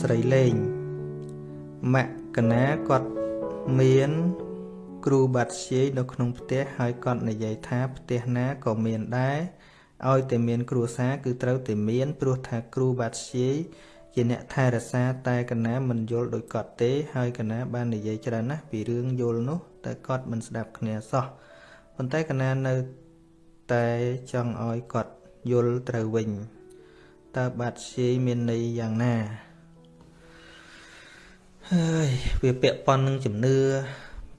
ស្រីលេងមកណាគាត់មានគ្រូបាត់ជាយនៅក្នុងផ្ទះហើយគាត់និយាយថាផ្ទះណាក៏មានដែរឲ្យតែមានគ្រួសារគឺត្រូវតែមានព្រោះថាគ្រូបាត់ជាយជាអ្នកថែរក្សាតែកណាមិនយល់ដោយគាត់ទេ ហើយកណាបាននិយាយច្រើនណាស់ពីរឿងយល់នោះតែគាត់មិនស្ដាប់គ្នាសោះប៉ុន្តែកណានៅតែចង់ឲ្យគាត់យល់ត្រូវវិញតើបាត់ជាយមានន័យយ៉ាងណា ហើយវាពាក់ព័ន្ធនឹងជំនឿ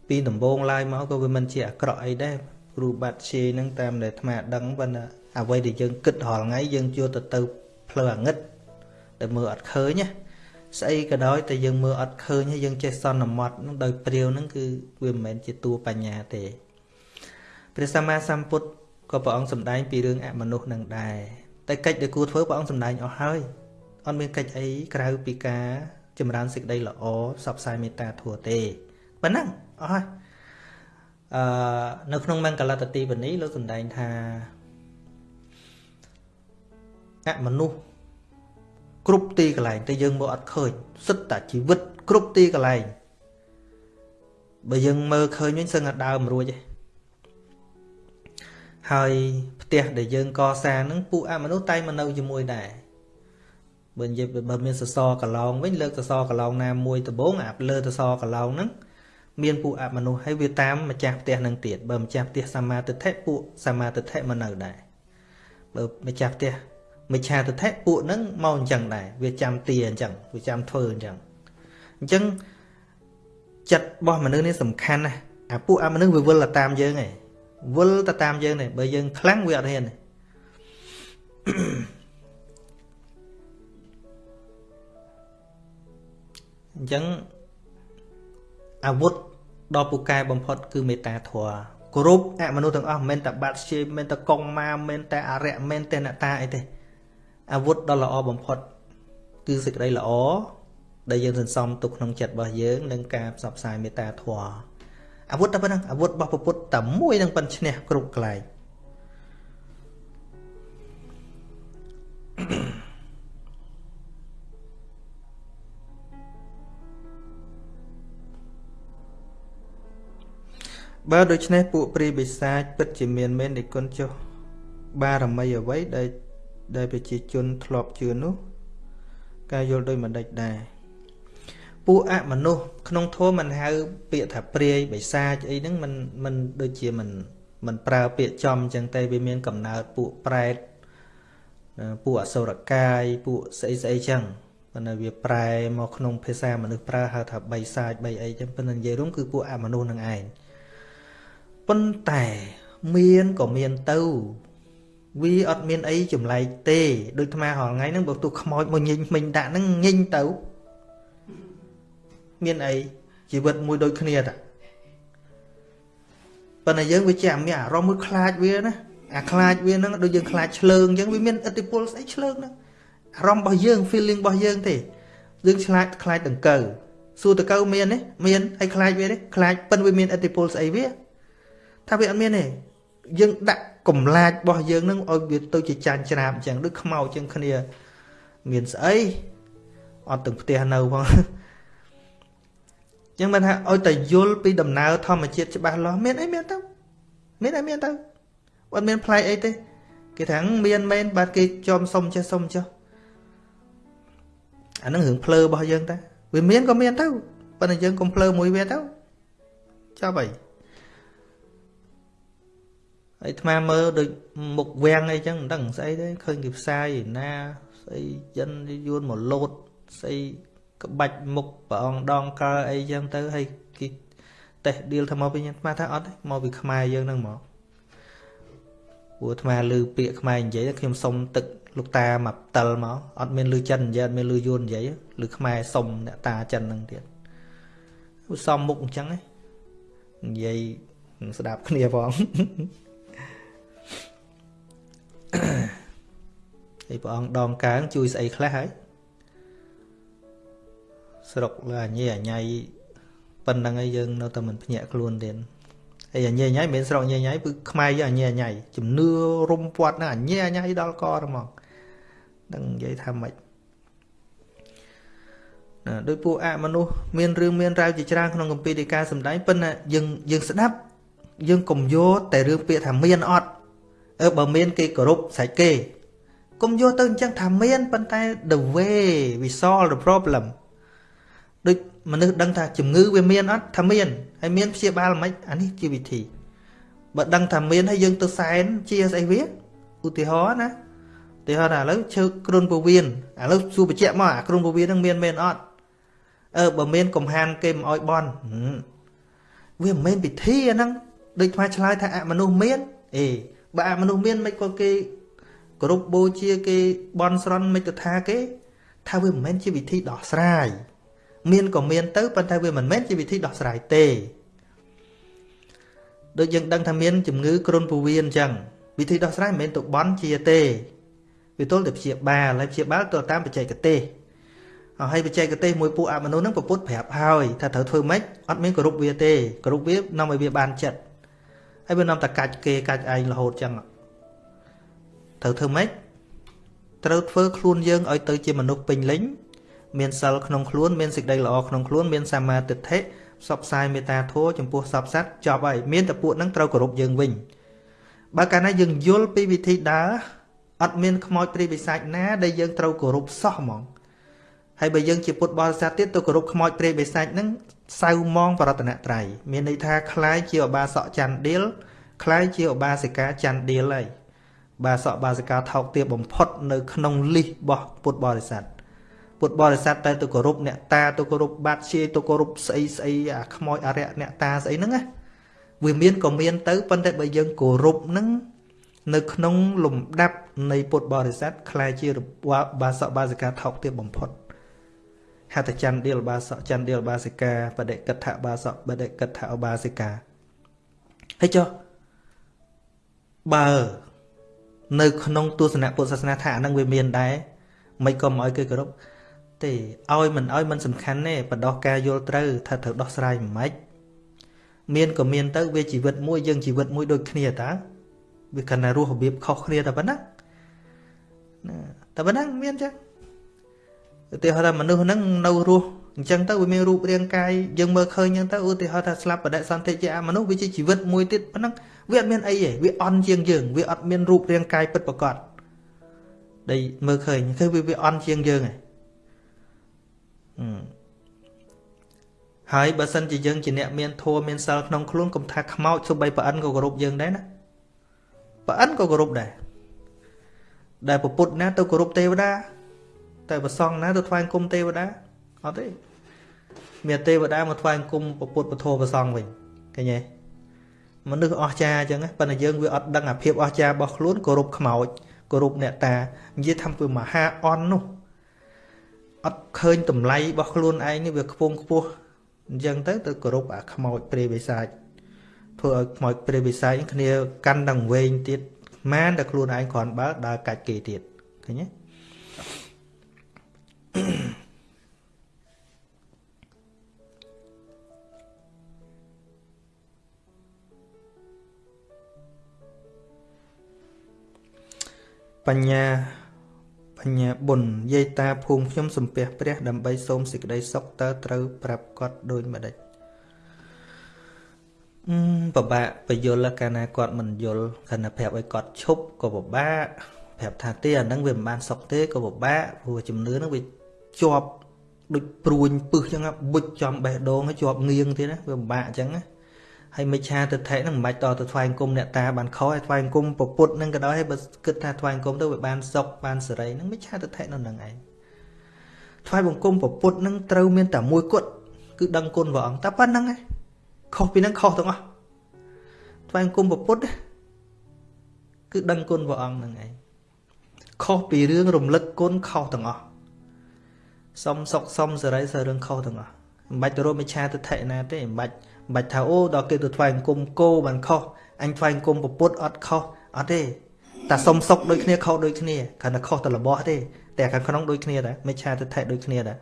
ពីដំបូងឡើយមកក៏វាមិនជាអាក្រក់អីដែរគ្រូបាត់ជាយនឹងតាមដែលអាត្មាដឹងប៉ុន្តែអ្វីដែលយើងគិតរាល់ថ្ងៃយើងយកទៅទៅផ្លូវអាងឹតដែលមើលអត់ឃើញណាស្អីក៏ដោយតែយើងមើលអត់ឃើញហើយយើងចេះសន្មត់នឹងដោយព្រាវនឹងគឺវាមិនមែនជាតួបញ្ញាទេព្រះសម្មាសម្ពុទ្ធក៏ព្រះអង្គសម្ដែងពីរឿងអមនុស្សនឹងដែរតែកិច្ចដែលគួរធ្វើព្រះអង្គសម្ដែងអស់ហើយអត់មានកិច្ចអីក្រៅពីការ ចម្រើនសេចក្តីល្អផ្សព្វផ្សាយមេត្តាធម៌ទេប៉ុណ្ណឹងអស់ហើយអឺនៅក្នុងមង្គលតទីបនីលោកសម្ដែងថាអមនុស្សគ្រប់ទីកន្លែងតែយើងមើលអត់ឃើញសិតតែជីវិតគ្រប់ទីកន្លែងបើយើងមើលឃើញវិញសឹងតែដើមរួចឯងហើយផ្ទះដែលយើងកសាងហ្នឹងពួកអមនុស្សតែមកនៅជាមួយដែរ បើនិយាយបើមានសសរកឡោងវិញលើកសសរកឡោងណាមួយដំបងអាលើសសរកឡោងហ្នឹងមានពួកអមនុស្សហើយវាតាមម្ចាស់ផ្ទះនឹងទៀតបើម្ចាស់ផ្ទះសមាទិដ្ឋិពួកសមាទិដ្ឋិមកនៅដែរបើម្ចាស់ផ្ទះមិឆាទិដ្ឋិពួកហ្នឹងមកអញ្ចឹងដែរវាចាំទាអញ្ចឹងវាចាំធ្វើអញ្ចឹងអញ្ចឹងចិត្តរបស់មនុស្សនេះសំខាន់ណាស់អាពួកអមនុស្សវាវិលទៅតាមយើងឯងវិលទៅតាមយើងនេះបើយើងខ្លាំងវាអត់ហ៊ានទេ អញ្ចឹងអាវុធដ៏ពូកែបំផុត គឺមេត្តាធម៌គ្រប់អមនុស្សទាំងអស់មិនមែនតែបាត់ជាមិនមែនតែកងម៉ាមិនមែនតែអរិយមិនមែនតែអ្នកតាអីទេអាវុធដ៏ល្អបំផុត គឺសេចក្តីល្អដែលយើងសន្សំទុកក្នុងចិត្តរបស់យើងនឹងការផ្សព្វផ្សាយមេត្តាធម៌អាវុធតែប៉ុណ្្នឹងអាវុធរបស់ពុទ្ធតែមួយនឹងប៉ុនឈ្នះគ្រប់កន្លែង បើដូច្នេះពួកព្រាយបិសាចពិតជាមានមែននិគុណចុះបារមីអ្វីដែលដែលប្រជាជនធ្លាប់ជឿនោះការយល់ដោយមិនដេចដែរពួកអមនុស្សក្នុងធម៌មិនហៅពាក្យថាព្រាយបិសាចអីហ្នឹងมันมันដូចជាมันมันប្រើពាក្យចំអញ្ចឹងតែវាមានកំណើតពួកប្រែតពួកអសុរកាយពួកស្អីស្អីចឹងប៉ុន្តែវាប្រែមកក្នុងភាសាមនុស្សប្រើហៅថាបិសាចបិអីចឹងប៉ុន្តែនិយាយរួមគឺពួកអមនុស្សនឹងឯង ប៉ុន្តែមានក៏មានទៅវាអត់មានអីចម្លែកទេដូចអាហល់ថ្ងៃហ្នឹងបើទោះខ្មោចមកញិញមិញដាក់ហ្នឹងញិញទៅមានអីជីវិតមួយដូចគ្នាតាប៉ុន្តែយើងវាជាមានអារម្មណ៍មួយខ្លាចវាណាអាខ្លាចវាហ្នឹងដូចយើងខ្លាចឆ្លើងអញ្ចឹងវាមានឥទ្ធិពលស្អីឆ្លើងហ្នឹងអារម្មណ៍របស់យើង feeling របស់យើងទេយើងឆ្លាតខ្លាចដង្កូវសួរតកូវមានទេមានហើយខ្លាចវាទេខ្លាចប៉ិនវាមានឥទ្ធិពលស្អីវា ថាវាអត់មានទេយើងដាក់កំឡាចរបស់យើងនឹងឲ្យវាទៅជាចាញ់ច្រាបអញ្ចឹងដូចខ្មោចអញ្ចឹងគ្នា មានស្អីអត់ទាំងផ្ទះនៅផងចឹងមិនថាឲ្យតែយល់ពីដំណើរធម្មជាតិច្បាស់លាស់មានអីមានទៅមានអីមានទៅអត់មានផ្លែកអីទេគេថាមានមែនបាទគេចំសុំចេះសុំចុះអានឹងរឿងភ្លើរបស់យើងតាវាមានក៏មានទៅប៉ុន្តែយើងកុំភ្លើមួយវាទៅចាប់អី ហើយអាត្មាមើលដូចមុខវាំងអីចឹងមិនដឹងស្អីទេឃើញគេផ្សាយណាស្អីចិនយួនមកលោតស្អីក្បាច់មុខព្រះអង្គដងកើអីចឹងទៅហើយគេតេះឌីលថាមកពីអាត្មាថាអត់ទេមកពីខ្មែរយើងហ្នឹងមកព្រោះអាត្មាឮពាក្យខ្មែរនិយាយខ្ញុំសុំទឹកលោកតាមកផ្តិលមកអត់មានឮចិននិយាយអត់មានឮយួននិយាយឬខ្មែរសុំអ្នកតាចិនហ្នឹងទៀតសំមុខអញ្ចឹងនិយាយស្ដាប់គ្នាផង ហើយព្រះអង្គដងកើងជួយស្អីខ្លះហើយស្រុកលើអញអញៃប៉ុណ្្នឹងឯងយើងនៅតែមិនភ្ញាក់ខ្លួនទៀតហើយអញអញៃមិនមែនស្រុកអញអញៃគឺខ្មែរយើងអញអញៃជំនឿរុំពាត់ហ្នឹងអញអញៃដល់កហ្មងដឹងនិយាយថាម៉េចណាដោយពួកអមនុស្សមានរឿងមានរ៉ាវជាច្រើនក្នុងកម្ពីដីកាសម្ដែងប៉ុន្តែយើងយើងស្ដាប់យើងកុំយកតែរឿងពាក្យថាមានអត់អើបើមានគេគោរពស្រេចគេ កុំយកទៅអញ្ចឹងថាមានប៉ុន្តែ the way we solve the problem ដូចមនុស្សដឹងថាជំងឺវាមានអត់ថាមានហើយមានព្យាបាលមិនអានេះជាវិធីបើដឹងថាមានហើយយើងទៅសែនជាស្អីវាឧទាហរណ៍ណាឧទាហរណ៍ថាឥឡូវឈើគ្រុនពវៀនឥឡូវសួរបញ្ជាក់មកអាគ្រុនពវៀនហ្នឹងមានមែនអត់អឺបើមានកំហានគេមិនអោយបន់វាមិនមែនពិធីអាហ្នឹងដូចថ្មឆ្លើយថាអមនុស្សមានអេបើអមនុស្សមានមិនក៏គេ គោរពបូជាគេបន់ស្រន់មិនទៅថាគេ ថាវាមិនមែនជាវិធីដោះស្រាយមានក៏មានទៅប៉ុន្តែវាមិនមែនជាវិធីដោះស្រាយទេដូចយើងដឹងថាមានជំងឺគ្រុនពោះវៀនអញ្ចឹងវិធីដោះស្រាយមិនមែនទៅបន់ជាទេវាទល់តែព្យាបាលហើយព្យាបាលទៅតាមបច្ចេកទេសហើយបច្ចេកទេសមួយពួកអមនុស្សហ្នឹងប្រពុតប្រាប់ហើយថាត្រូវធ្វើម៉េចអត់មានគោរពវាទេគោរពវានាំឲ្យវាបានចិត្តហើយវានាំតែកាច់គេកាច់ឯងរហូតចឹង ត្រូវធ្វើម៉េចត្រូវធ្វើខ្លួនយើងឲ្យទៅជាមនុស្សពេញលេញមានសិលក្នុងខ្លួនមានសេចក្តីល្អក្នុងខ្លួនមានសមាទិដ្ឋិផ្សព្វផ្សាយមេត្តាធម៌ចំពោះសពសត្វចប់ហើយមានតែពួកហ្នឹងត្រូវគោរពយើងវិញបើកាលណាយើងយល់ពីវិធីដើរអត់មានខ្មោចព្រាយបិសាចណាដែលយើងត្រូវគោរពសោះហ្មងហើយបើយើងជាពុទ្ធបរិស័ទទៀតទៅគោរពខ្មោចព្រាយបិសាចហ្នឹងសៅมองបរតនត្រ័យមានន័យថាคล้ายជាឧបាសកច័ន្ទដៀលคล้ายជាឧបាសិកាច័ន្ទដៀលហើយ បាសកបាសិកាថោកទាបបំផុតនៅក្នុងលិះរបស់ពុទ្ធបរិស័ទពុទ្ធបរិស័ទតែទៅគោរពអ្នកតាទៅគោរពបាតជាទៅគោរពស្អីស្អីអាខ្មោចអរិយអ្នកតាស្អីហ្នឹងណាវាមានក៏មានទៅប៉ុន្តែបើយើងគោរពហ្នឹងនៅក្នុងលំដាប់នៃពុទ្ធបរិស័ទខ្លាយជាបាសកបាសិកាថោកទាបបំផុតហតចន្ទដៀលបាសកចន្ទដៀលបាសិកាបដិកិដ្ឋបាសកបដិកិដ្ឋឧបាសិកាហើយចុះបើ នៅក្នុងទស្សនៈពុទ្ធសាសនាថាអានឹងវាមានដែរមិនក៏មិនឲ្យគេគោរពទេឲ្យមិនឲ្យមិនសំខាន់ទេបដោះការយល់ត្រូវថាត្រូវដោះស្រាយមិនម៉េចមានក៏មានទៅវាជីវិតមួយយើងជីវិតមួយដូចគ្នាតើវាគណៈរស់របៀបខុសគ្នាតែប៉ុណ្ណាណាតែប៉ុណ្ណឹងមានចឹងឧទាហរណ៍ថាមនុស្សហ្នឹងនៅរស់អញ្ចឹងទៅវាមានរូបរាងកាយយើងមើលឃើញអញ្ចឹងទៅឧទាហរណ៍ថាស្លាប់បដិសន្ធិជាអមនុស្សវាជាជីវិតមួយទៀតប៉ុណ្ណឹង វាអត់មានអីទេវាអន់ជាងយើង វាអត់មានរូបរាងកាយពិតប្រាកដដែលមើលឃើញគឺវាវាអន់ជាងយើងឯងហើយបើសិនជាយើងជាអ្នកមានធម៌មានសិលក្នុងខ្លួនកុំថាខ្មោចសូម្បីប្រអិនក៏គោរពយើងដែរណាប្រអិនក៏គោរពដែរដែលពុទ្ធណាទៅគោរពទេវតាតែប្រសងណាទៅថ្វាយគុំទេវតាអត់ទេមានទេវតាមកថ្វាយគុំពុទ្ធពធប្រសងវិញឃើញទេ មនុស្សអស្ចារ្យអញ្ចឹងប៉ុន្តែយើងវាអត់ដឹងអាភាពអស្ចារ្យរបស់ខ្លួនគោរពខ្មោចគោរពអ្នកតានិយាយថាពីមហាអន់នោះអត់ឃើញតម្លៃរបស់ខ្លួនឯងនេះវាខ្ពង់ខ្ពស់អញ្ចឹងទៅទៅគោរពអាខ្មោចព្រាយបិសាចធ្វើឲ្យខ្មោចព្រាយបិសាចគ្នាកាន់ដល់វែងទៀតម៉ានតែខ្លួនឯងគ្រាន់បើដើរកាច់គេទៀតឃើញទេ បញ្ញាបញ្ញាបុណ្យយាយតាភូមិខ្ញុំសំពះព្រះ ដើម្បីសូមសេចក្តីសុខតើត្រូវប្រាប់គាត់ដូចម្ដេចអឺពិបាកបយលកាលណាគាត់មិនយល់គណៈប្រាប់ឲ្យគាត់ឈប់ក៏ពិបាកប្រាប់ថាទេអានឹងវាមិនបានសុខទេក៏ពិបាកព្រោះជំនឿនឹងវាជាប់ដូចព្រួញពឹសចឹងបុចចំបេះដូងហើយជាប់ងៀងទៀតណាវាពិបាកអញ្ចឹងណា ហើយមិច្ឆាទិដ្ឋិហ្នឹងមិនបាច់តទៅថ្វាយអង្គមអ្នកតាបានខុសហើយថ្វាយអង្គមពពុទ្ធហ្នឹងក៏ដោយហើយបើគិតថាថ្វាយអង្គមទៅវាបានសុខបានសេរីហ្នឹងមិច្ឆាទិដ្ឋិនៅនឹងឯងថ្វាយបង្គំពពុទ្ធហ្នឹងត្រូវមានតែមួយគត់គឺដឹងគុណព្រះអង្គតែប៉ុណ្្នឹងឯងខុសពីហ្នឹងខុសទាំងអស់ថ្វាយអង្គមពពុទ្ធគឺដឹងគុណព្រះអង្គហ្នឹងឯងខុសពីរឿងរំលឹកគុណខុសទាំងអស់សុំសុខសុំសេរីសើរឿងខុសទាំងអស់មិនបាច់ទៅរកមិច្ឆាទិដ្ឋិណាទេមិនបាច់ បាច់ថាអូដល់គេទៅថ្វាយអង្គមគោបានខុសអញថ្វាយអង្គមពុទ្ធអត់ខុសអត់ទេតែសុំសុកដូចគ្នាខុសដូចគ្នាគ្រាន់តែខុសតែរបស់ទេតែខាងក្នុងដូចគ្នាដែរមិច្ឆាទិដ្ឋិដូចគ្នាដែ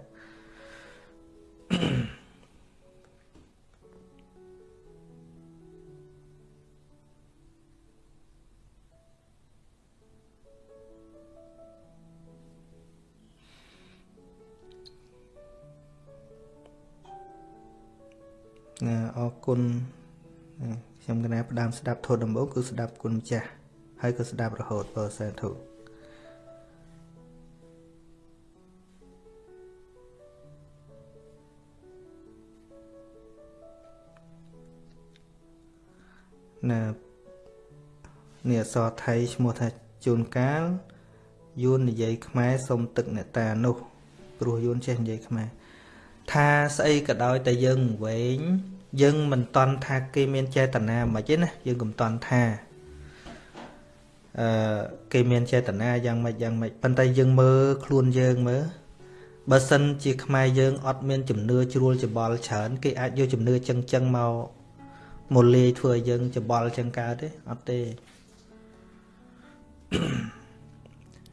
ណាអរគុណខ្ញុំកណាផ្ដើមស្ដាប់ធម៌ដំបូងគឺស្ដាប់គុណម្ចាស់ហើយក៏ស្ដាប់រហូតបើសាធុណានេះអសរថៃឈ្មោះថាជួនកាលយួននិយាយខ្មែរសុំទឹកអ្នកតានោះព្រោះយួនចេះនិយាយខ្មែរ ថាស្អីក៏ដោយតែយើងវែងយើងមិនតន់ថាគេមានចេតនាមិនទេណាយើងកុំតន់ថាអឺគេមានចេតនាយ៉ាងម៉េចយ៉ាងម៉េចប៉ុន្តែយើងមើលខ្លួនយើងមើលបើសិនជាខ្មែរយើងអត់មានជំនឿជ្រួលច្បល់ច្រើន គេអាចយកជំនឿចឹងចឹងមកមកលាយធ្វើឲ្យយើងច្បល់ចឹងកើតទេអត់ទេ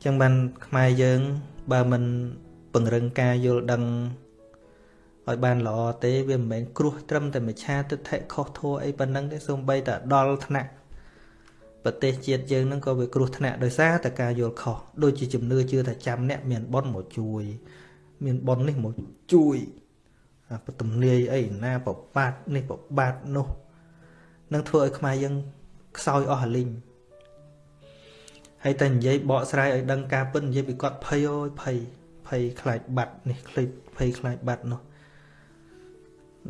ចឹងបានខ្មែរយើង បើមិនពង្រឹងការយល់ដឹង ឲ្យបានល្អទេវាមិនមែនគ្រោះត្រឹមតែមច្ឆាទិដ្ឋិខុសធัวអីប៉ុណ្ណឹងទេសូម្បីតែដល់ថ្នាក់ប្រទេសជាតិយើងហ្នឹងក៏វាគ្រោះថ្នាក់ដោយសារតែការយល់ខុសដូចជាជំនឿជឿថាចាំអ្នកមានប៉ុនមកជួយ មានប៉ុននេះមកជួយអាពទំនាយអីណាប្របាទនេះប្របាទនោះនឹងធ្វើឲ្យខ្មែរយើងខ្សោយអស់រលីងហើយតែនិយាយបកស្រាយឲ្យដឹងការពិតនិយាយពីគាត់ភ័យអូយភ័យភ័យខ្លាចបាត់នេះខ្លាចភ័យខ្លាចបាត់នោះ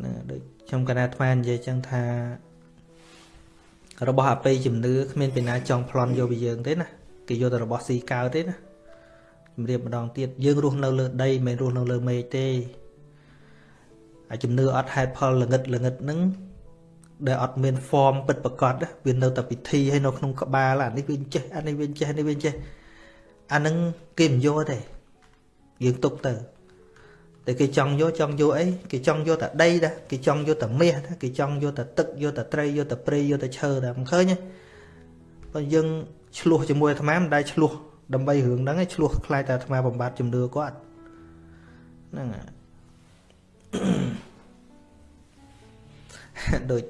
ណាដូចខ្ញុំកណាអាត្មានិយាយចឹងថា របស់អបិយជំនឿគ្មានពីណាចង់ប្លន់យកពីយើងទេណាគេយកតែរបស់ស៊ីកើទេណាជំរាបម្ដងទៀតយើងរស់នៅលើដីមិនមែនរស់នៅលើមេឃទេអាជំនឿអត់ហេតុផលល្ងិតល្ងិតហ្នឹងដែលអត់មាន form ពិតប្រកបវានៅតែពិធីហើយនៅក្នុងក្បាលអានេះវាចេះអានេះវាចេះនេះវាចេះអាហ្នឹងគេមិនយកទេយើងទុកទៅ តែគេចង់យកចង់យកអីគេចង់យកតែដីដែរគេចង់យកតែមាសគេចង់យកតែទឹកយកតែត្រីយកតែព្រៃយកតែឈើដែរមិនឃើញទេបើយើងឆ្លោះជាមួយអាត្មាមិនដែលឆ្លោះដើម្បីរឿងហ្នឹងឯងឆ្លោះខ្លាចតែអាត្មាបំបត្តិជំនឿគាត់ហ្នឹងដូច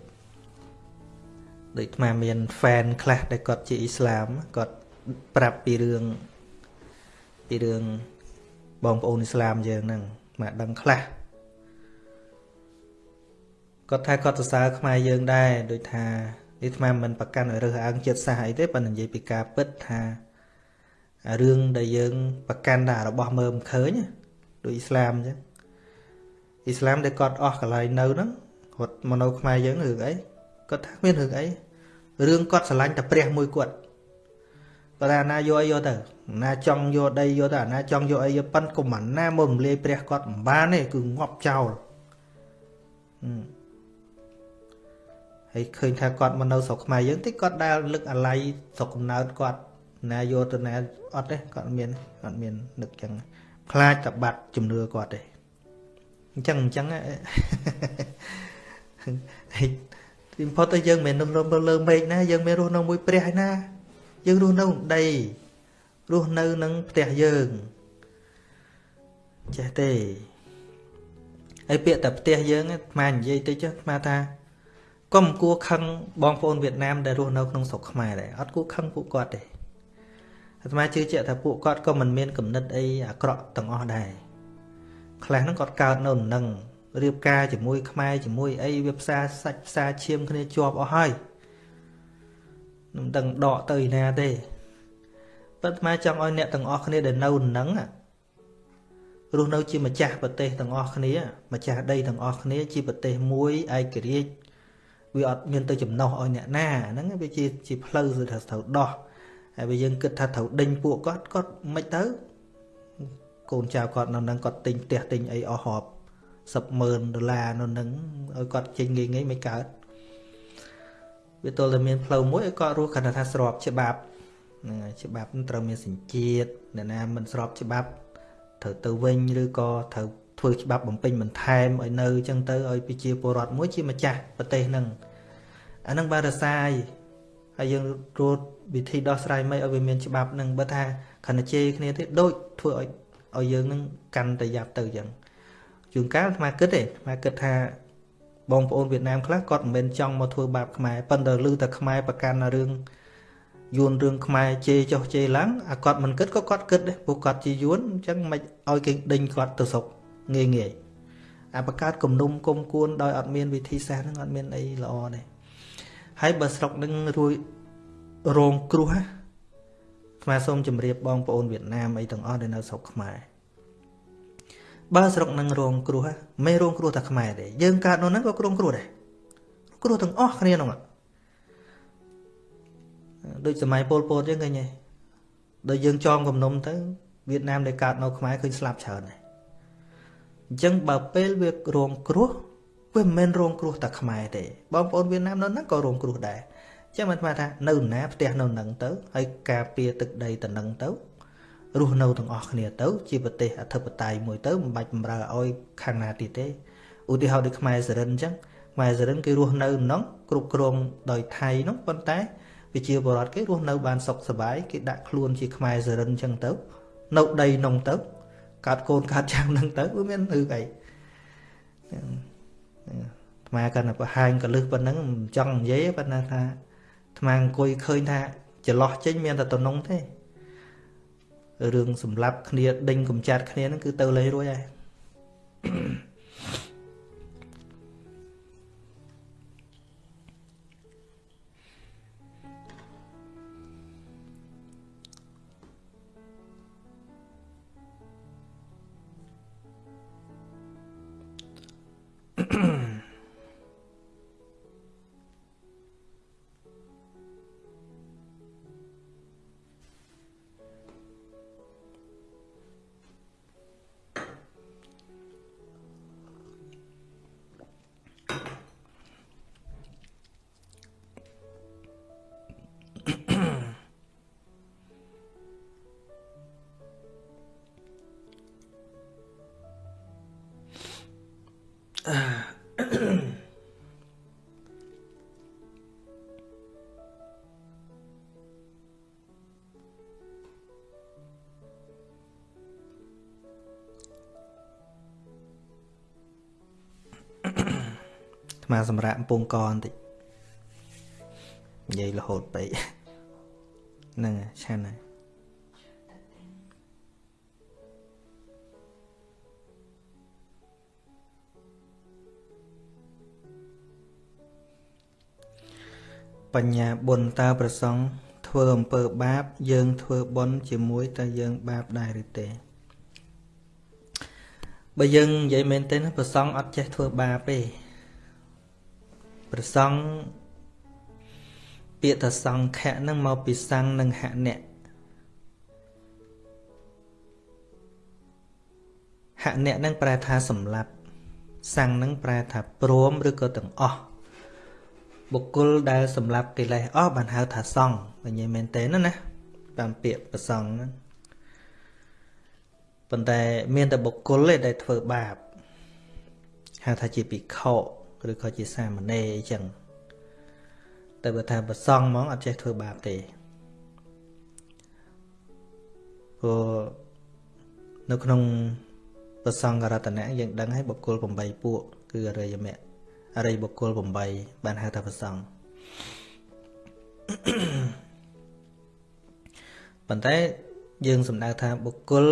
ដូចអាត្មាមាន fan ខ្លះដែលគាត់ជាអ៊ីស្លាមគាត់ប្រាប់ពីរឿងពីរឿងបងប្អូនអ៊ីស្លាមយើងហ្នឹង មកដឹងខ្លះគាត់ថាគាត់សរសើរខ្មែរយើងដែរដូចថានេះអាត្មាមិនប្រកាន់ឲ្យរើសអើងចិត្តសាសអីទេប៉ុន្តែនិយាយពីការពិតថារឿងដែលយើងប្រកាន់តែរបស់មើលមិនឃើញដូចអ៊ីស្លាមអញ្ចឹងអ៊ីស្លាមដែលគាត់អស់កន្លែងនៅហ្នឹងគាត់មកនៅខ្មែរយើងរឿងអីគាត់ថាមានរឿងអីរឿងគាត់ស្រឡាញ់តែព្រះមួយគាត់គាត់ថាណាយកអីយកទៅ ណាចង់យកដីយកទៅអាណាចង់យកអីយកប៉ិនកុំអាណាមករំលាយព្រះគាត់មិនបានទេគឺងាប់ចោលហើយឃើញថាគាត់មកនៅស្រុកខ្មែរយើងតិចគាត់ដែលលឹកអាល័យស្រុកកំណើតគាត់ណាយកទៅណាអត់ទេគាត់មានគាត់មាននឹកចឹងខ្លាចតបាត់ជំនឿគាត់ទេអញ្ចឹងអញ្ចឹងហើយទីបំផុតទៅយើងមិនមែននៅលើមេឃណាយើងមានរស់នៅមួយព្រះឯណាយើងរស់នៅដី រស់នៅនឹងផ្ទះយើងចេះទេហើយពាក្យតែផ្ទះយើងអាត្មានិយាយតិចអាត្មាថាកុំគួរខឹងបងប្អូនវៀតណាមដែលរស់នៅក្នុងស្រុកខ្មែរដែរអត់គួរខឹងពួកគាត់ទេអាត្មាជឿជាក់ថាពួកគាត់ក៏មិនមានគំនិតអីអាក្រក់ទាំងអស់ដែរខ្លះហ្នឹងគាត់កើតនៅនឹងរៀបការជាមួយខ្មែរជាមួយអីវាផ្សារសាច់ផ្សារឈាមគ្នាជាប់អស់ហើយមិនដឹងដកទៅឯណាទេ ប៉ុន្តែចង់ឲ្យអ្នកទាំងអស់គ្នាដែលនៅនឹងរស់នៅជាម្ចាស់ប្រទេសទាំងអស់គ្នា ម្ចាស់ដីទាំងអស់គ្នា ជាប្រទេសមួយឯករាជ្យវាអត់មានទៅចំណោះឲ្យអ្នកណាហ្នឹងវាជាជាផ្លូវទៅត្រូវដោះហើយបើយើងគិតថាត្រូវដេញពួកគាត់គាត់មិនទៅកូនចៅគាត់នៅនឹងគាត់ទិញផ្ទះទិញអីអស់រាប់100000ដុល្លារនៅនឹងឲ្យគាត់ចេញងាយងាយមិនកើតវាទល់តែមានផ្លូវមួយឲ្យគាត់រស់គាត់ថាស្របច្បាប់ហ្នឹងហើយច្បាប់ត្រូវមានសញ្ជាតិអ្នកណាមិនស្របច្បាប់ត្រូវទៅវិញឬក៏ត្រូវធ្វើច្បាប់បំពេញបន្ថែមឲ្យនៅអញ្ចឹងទៅឲ្យប្រជាពលរដ្ឋមួយជាម្ចាស់ប្រទេសហ្នឹងអាហ្នឹងបានរសាយហើយយើងរត់វិធីដោះស្រាយមិនឲ្យវាមានច្បាប់ហ្នឹងបើថាខណ្ឌជេរគ្នាទេដូចធ្វើឲ្យឲ្យយើងនឹងកាន់តែយ៉ាប់ទៅអញ្ចឹងជួនកាលអាត្មាគិតទេអាត្មាគិតថាបងប្អូនវៀតណាមខ្លះគាត់មិនមែនចង់មកធ្វើបាបខ្មែរប៉ុន្តែឮតែខ្មែរប្រកាន់រឿង យួនរឿងខ្មែរជេរចុះជេរឡើងអាគាត់មិនគិតក៏គាត់គិតដែរពួកគាត់ជាយួនអញ្ចឹងមិនឲ្យគេដេញគាត់ទៅស្រុកងាយងាយអាបកើតគំនុំគុំគួនដោយអត់មានវិធីសាស្ត្រហ្នឹងអត់មានអីល្អទេហើយបើស្រុកនឹងរួយរងគ្រោះណាខ្មែរសូមជម្រាបបងប្អូនវៀតណាមអីទាំងអស់ដែលនៅស្រុកខ្មែរបើស្រុកនឹងរងគ្រោះមិនរងគ្រោះតែខ្មែរទេយើងកើតនោះហ្នឹងក៏គ្រោងគ្រោះដែរគ្រោះទាំងអស់គ្នាហ្នឹង ដូចសម័យពលពតយើងឃើញទេដល់យើងចងគំនុំទៅវៀតណាមដែលកើតនៅខ្មែរឃើញស្លាប់ច្រើនដែរអញ្ចឹងបើពេលវារងគ្រោះវាមិនមែនរងគ្រោះតែខ្មែរទេបងប្អូនវៀតណាមនៅហ្នឹងក៏រងគ្រោះដែរអញ្ចឹងមិនថាថានៅណាផ្ទះនៅហ្នឹងទៅហើយការពារទឹកដីទៅហ្នឹងទៅរស់នៅទាំងអស់គ្នាទៅ ជាប្រទេសអធិបតេយ្យមួយទៅមិនបាច់បំរើឲ្យខាងណាទៀតទេឧទាហរណ៍ដូចខ្មែរសរិនអញ្ចឹងខ្មែរសរិនគេរស់នៅហ្នឹងគ្រប់គ្រងដោយថៃហ្នឹងប៉ុន្តែប្រ ជាពលរដ្ឋគេរស់នៅបានសុខសប្បាយគេដាក់ខ្លួនជាខ្មែរសរិនអញ្ចឹងទៅ នៅដីនោះទៅកើតកូនកើតចាំងហ្នឹងទៅវាមានឬអីថ្មកាន់តែបង្ហាញកលឹះប៉ុណ្ណឹងមិនចង់និយាយប៉ុន្តែថាថ្មអង្គុយឃើញថាចន្លោះចេញមានតែតំណងទេរឿងសម្លាប់គ្នាដេញកំចាត់គ្នាហ្នឹងគឺទៅលេងរួចហើយ មកសម្រាប់កំពង់កបន្តិចនិយាយរហូតពេកហ្នឹងឆាន់ហើយបញ្ញាបុណ្យតើប្រសងធ្វើអំពើបាប យើងធ្វើបុណ្យជាមួយតើយើងបាបដែរឬទេបើយើងនិយាយមែនទេណាប្រសងអត់ចេះធ្វើបាបទេ ប្រសង់ពាក្យថាសង្ឃៈនឹងមកពីសង្ឃនិងហៈហៈនឹងប្រែថាសម្លាប់សង្ឃនឹងប្រែថាព្រមឬក៏ទាំងអស់បុគ្គលដែលសម្លាប់កិលេសអស់បានហៅថាសង្ឃវិញមែនទេណាណាតាមពាក្យប្រសង់ហ្នឹងប៉ុន្តែមានតែបុគ្គលទេដែលធ្វើបាបហៅថាជាភិក្ខុ ឬក៏ជាសាមណេរអីចឹងតែបើថាប្រសងហ្មងអត់ចេះធ្វើបាបទេព្រោះនៅក្នុងប្រសងករតនៈយើងដឹងហើយបុគ្គល8ពួក គឺអរិយមគ្គអរិយបុគ្គល8បានហៅថាប្រសងប៉ុន្តែយើងសំដៅថាបុគ្គល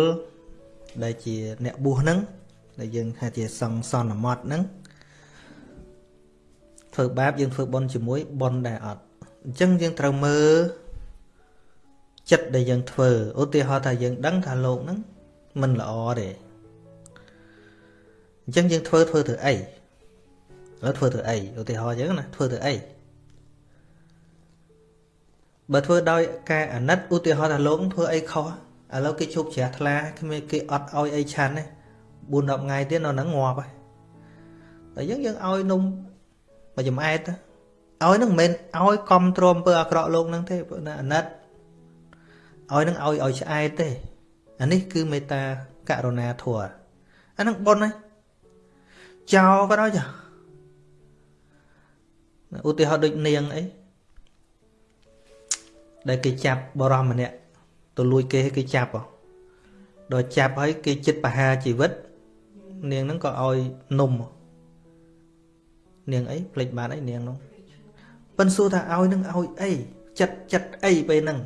ដែលជាអ្នកបួសហ្នឹងដែលយើងថាជាសង្ឃសន្មត់ហ្នឹង ធ្វើបាបយើងធ្វើបុណ្យជាមួយបុណ្យដែរអត់អញ្ចឹងយើងត្រូវមើលចិត្តដែលយើងធ្វើឧទាហរណ៍ថាយើងដឹងថាលោកហ្នឹងមិនល្អទេអញ្ចឹងយើងធ្វើធ្វើទៅអីឥឡូវធ្វើទៅអីឧទាហរណ៍អញ្ចឹងណាធ្វើទៅអីបើធ្វើដោយការអាណិតឧទាហរណ៍ថាលោកធ្វើអីខុសឥឡូវគេជប់ជ្រះថ្លាគ្មានគេអត់ឲ្យអីឆាន់ទេ4 10ថ្ងៃទៀតនៅហ្នឹងងាប់ហើយតែយើងយើងឲ្យនំ មកចំអែតឲ្យនឹងមិនមែនឲ្យកំទ្រាំអំពើអាក្រក់លោកនឹងទេព្រោះណាអាណិតឲ្យនឹងឲ្យឲ្យឆ្អែតទេអានេះគឺមេត្តាករុណាធម៌អានឹងប៉ុនហើយចោលក៏ដោយចាឧទាហរណ៍ដូចនាងអីដែលគេចាប់បរោះម្នាក់ទៅលួចគេគេចាប់ដល់ចាប់ហើយគេចិត្តបហាជីវិត នាងហ្នឹងក៏ឲ្យនំ នាងអីភ្លេចបានអីនាងនោះប៉ិនសួរថាឲ្យនឹងឲ្យអីចិត្តចិត្តអីពេលហ្នឹង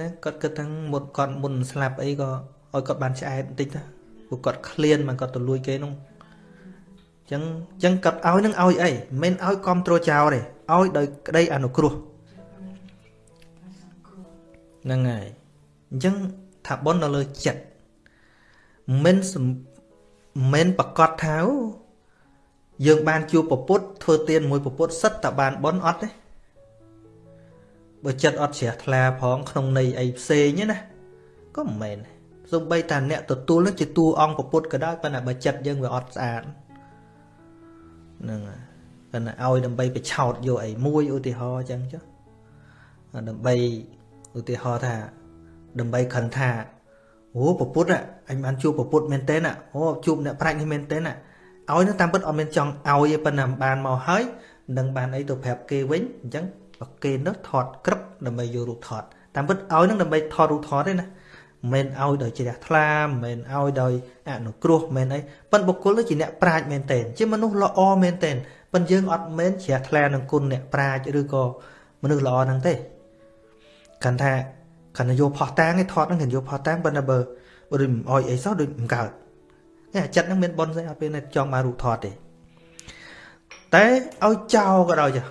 ណាគាត់គិតថាមុនគាត់មុនស្លាប់អីក៏ឲ្យគាត់បានឆ្អែតបន្តិចទៅព្រោះគាត់ឃ្លានមកគាត់ទៅលួចគេនោះចឹងចឹងកាត់ឲ្យនឹងឲ្យអីមិនឲ្យគ្រប់គ្រងចោលទេឲ្យដោយក្តីអនុគ្រោះហ្នឹងហើយអញ្ចឹងថាប៉ុននៅលើចិត្តមិនមិនប្រកាសថា យើងបានជួបពពុទ្ធធ្វើទានមួយពពុទ្ធសិតតែបានប៉ុនអត់ទេបើចិត្តអត់ជ្រះថ្លាផងក្នុងន័យអីផ្សេងណាក៏មិនមែនសូម្បីតាអ្នកទទួលនឹងជាតួអង្គពុទ្ធក៏ដោយប៉ុន្តែបើចិត្តយើងវាអត់ស្អាតហ្នឹងហើយប៉ុន្តែឲ្យដើម្បីបិឆោតយកអីមួយឧទាហរណ៍អញ្ចឹងចុះដើម្បីឧទាហរណ៍ថាដើម្បីខឹងថាអូពពុទ្ធអញបានជួបពពុទ្ធមែនតើអូជួបអ្នកប្រាជ្ញនេះមែនតើ ឲ្យនឹងតាមពិតអត់មានចង់ឲ្យទេប៉ុន្តែបានមកហើយនឹងបានអីទៅប្រាប់គេវិញអញ្ចឹងបើគេនោះថតក្រឹបដើម្បីយករូបថតតាមពិតឲ្យនឹងដើម្បីថតរូបថតទេណាមិនឲ្យដោយជ្រះថ្លាមិនឲ្យដោយអនុគ្រោះមិនអីប៉ុន្តែបុគ្គលនោះជាអ្នកប្រាជ្ញមែនទែនជាមនុស្សល្អមែនទែនប៉ុន្តែយើងអត់មែនជ្រះថ្លានឹងគុណអ្នកប្រាជ្ញឬក៏មនុស្សល្អហ្នឹងទេកាន់ថាកាន់តែយកផោះតាងឯថតហ្នឹងកាន់យកផោះតាងប៉ុន្តែបើបើដូចមិនអោយអីសោះដូចមិនកើត នេះអាចិត្តហ្នឹងមានប៉ុនស្អីអត់ពេលចង់បានរូបថតទេតែឲ្យចោលក៏ដោយចា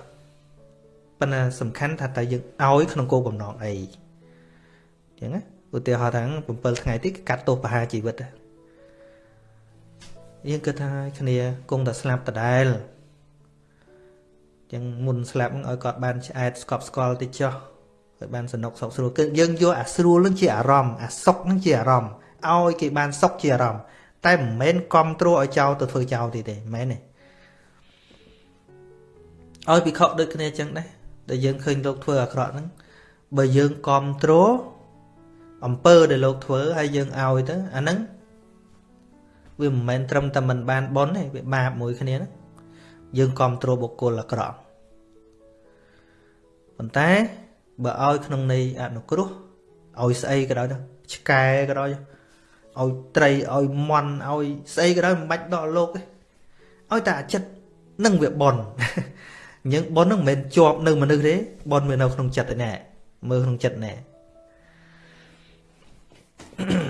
ប៉ុន្តែសំខាន់ថាតើយើងឲ្យក្នុងគោលបំណងអីអញ្ចឹងណាឧទាហរណ៍ថា7ថ្ងៃទៀតកាត់ទោសប្រហារជីវិតយើងគិតថាគ្នាគង់តែស្លាប់ដដែលចឹងមុនស្លាប់ឲ្យគាត់បានឆ្អែតស្កប់ស្កល់តិចចុះឲ្យបានសនុកសុខស្រួលគឺយើងយកអាស្រួលនឹងជាអារម្មណ៍អាសុខនឹងជាអារម្មណ៍ឲ្យគេបានសុខជាអារម្មណ៍ តែមិនមែនគ្រប់គ្រងឲ្យចោលទៅធ្វើចោលទេទេមិនមែនទេឲ្យពិខុដូចគ្នាចឹងដែរដែលយើងឃើញលោកធ្វើអាក្រក់ហ្នឹងបើយើងគ្រប់គ្រងអំពើដែលលោកធ្វើហើយយើងឲ្យទៅអាហ្នឹងវាមិនមែនត្រឹមតែមិនបានបន់ទេវាបាបមួយគ្នាហ្នឹងយើងគ្រប់គ្រងបុគ្គលអាក្រក់ប៉ុន្តែបើឲ្យក្នុងន័យអនុគ្រោះឲ្យស្អីក៏ដោយទៅឆ្កែក៏ដោយ ឲ្យត្រីឲ្យមន់ឲ្យស្អីក៏ដោយមិនបាច់ដកលោកទេឲ្យតែអាចិត្តនឹងវាបន់អញ្ចឹងបន់នឹងមិនមែនជាប់នៅមនុស្សទេបន់វានៅក្នុងចិត្តឯណែមើលក្នុងចិត្តណែហា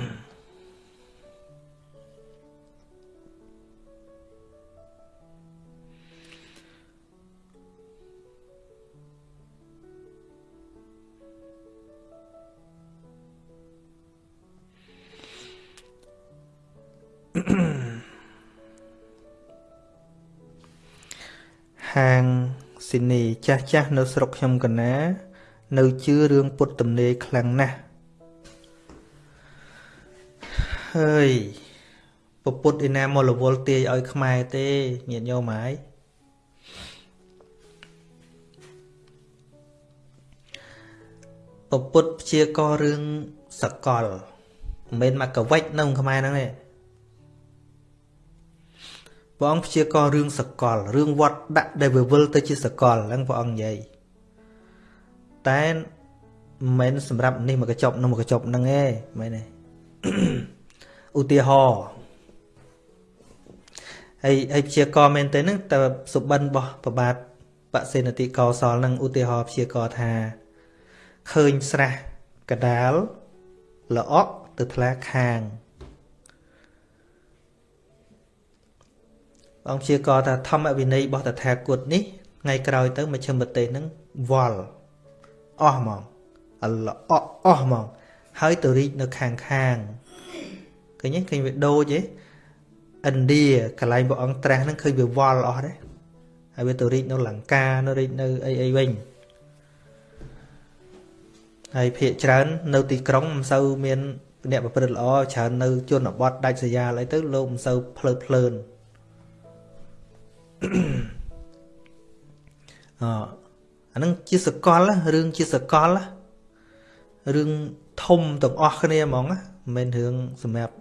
ចាស់ចាស់នៅស្រុកខ្ញុំកណា នៅជឿរឿងពុទ្ធទំនេរខ្លាំងណាស់ហើយពពុទ្ធឯណាមករវល់ទាយឲ្យខ្មែរទេញាតិញោមហើយពពុទ្ធព្យាកររឿងសកលមិនមែនមកកវិចនៅខ្មែរហ្នឹងទេ ព្រះអង្គព្យាកររឿងសកលរឿងវត្តដាក់ដែលវិវិលទៅជាសកលហ្នឹងព្រះអង្គនិយាយតែមិនមែនសម្រាប់នេះមកកញ្ចប់នឹងមកកញ្ចប់ហ្នឹងទេមែនទេឧទាហរណ៍ហើយហើយព្យាករមែនទេហ្នឹងតើសុបិនរបស់ប្របាទបសេនតិកោសលនឹងឧទាហរណ៍ព្យាករថាឃើញស្រះកដាលល្អក់ទៅថ្លាខាង អង្គជាកថាធម្មវិន័យរបស់តថាគតនេះថ្ងៃក្រោយទៅមជ្ឈិមប្រទេសនឹងវល់អស់ហ្មងអល្អអស់ហ្មងហើយទៅរីកនៅខាងខាងឃើញទេឃើញវាដូចទេឥណ្ឌាកន្លែងព្រះអង្គត្រាស់ហ្នឹងឃើញវាវល់អស់ទេហើយវាទៅរីកនៅលង្កានៅរីកនៅអីអីវិញហើយភាកច្រើននៅទីក្រុងមិនសូវមានអ្នកប្រព្រឹត្តល្អច្រើននៅជនបទដាច់ស្រយាលអីទៅលោកមិនសូវភ្លើតភ្លើន អអានឹងជាសកលរឿងជាសកលរឿងធំទាំងអស់គ្នាហ្មងមិនមែនរឿងសម្រាប់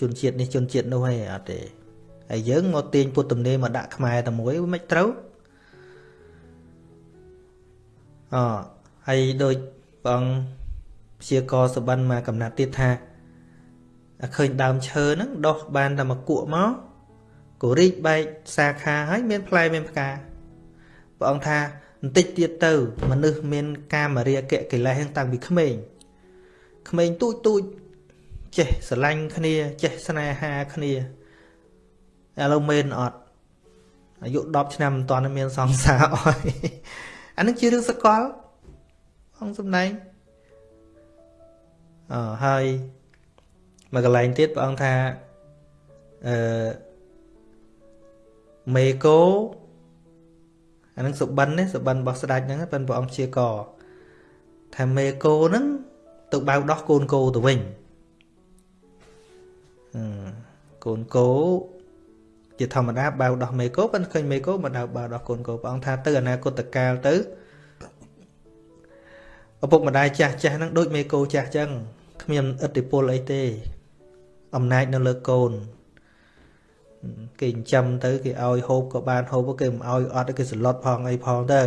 ជនជាតិនេះជនជាតិនោះទេអត់ទេហើយយើងមកទាញពុទ្ធទំនេរមកដាក់ខ្មែរតែមួយមិនត្រូវអហើយដូចបងព្យាករសបិនមកកំណត់ទៀតថាឃើញដើមឈើហ្នឹងដោះបានតែមកគក់មក ក៏រីកបែកសាខាហើយមានផ្លែមានផ្កាព្រះអង្គថាបន្តិចទៀតទៅ មនុស្សមាន កាមរាគៈកិលេសតាំងពីក្មេងក្មេងទូចទូចចេះស្រឡាញ់គ្នា ចេះស្នេហាគ្នាឥឡូវមែនអត់អាយុ10ឆ្នាំមិនតាន់មានសង្សារអស់អានឹងជារឿងសកលអង្គសំដែងអឺហើយមួយកន្លែងទៀតព្រះអង្គថាអឺ មេកោអានឹងសុបិននេះសុបិនរបស់ស្ដេចហ្នឹងប៉ិនព្រះអង្គជាកថាមេកោហ្នឹងទៅបៅដោះកូនកោទៅវិញកូនកោជាធម្មតាបៅដោះមេកោប៉ុន្តែឃើញមេកោមកដៅបៅដោះកូនកោព្រះអង្គថាទៅអនាគតកាលទៅឪពុកម្ដាយចាស់ចាស់ហ្នឹងដូចមេកោចាស់ចឹងគ្មានឥទ្ធិពលអីទេ អំណាចនៅលើកូន គេចិញ្ចឹមទៅគេឲ្យហូបក៏បានហូបគេមិនឲ្យអត់គេសន្លត់ផងអីផងទៅ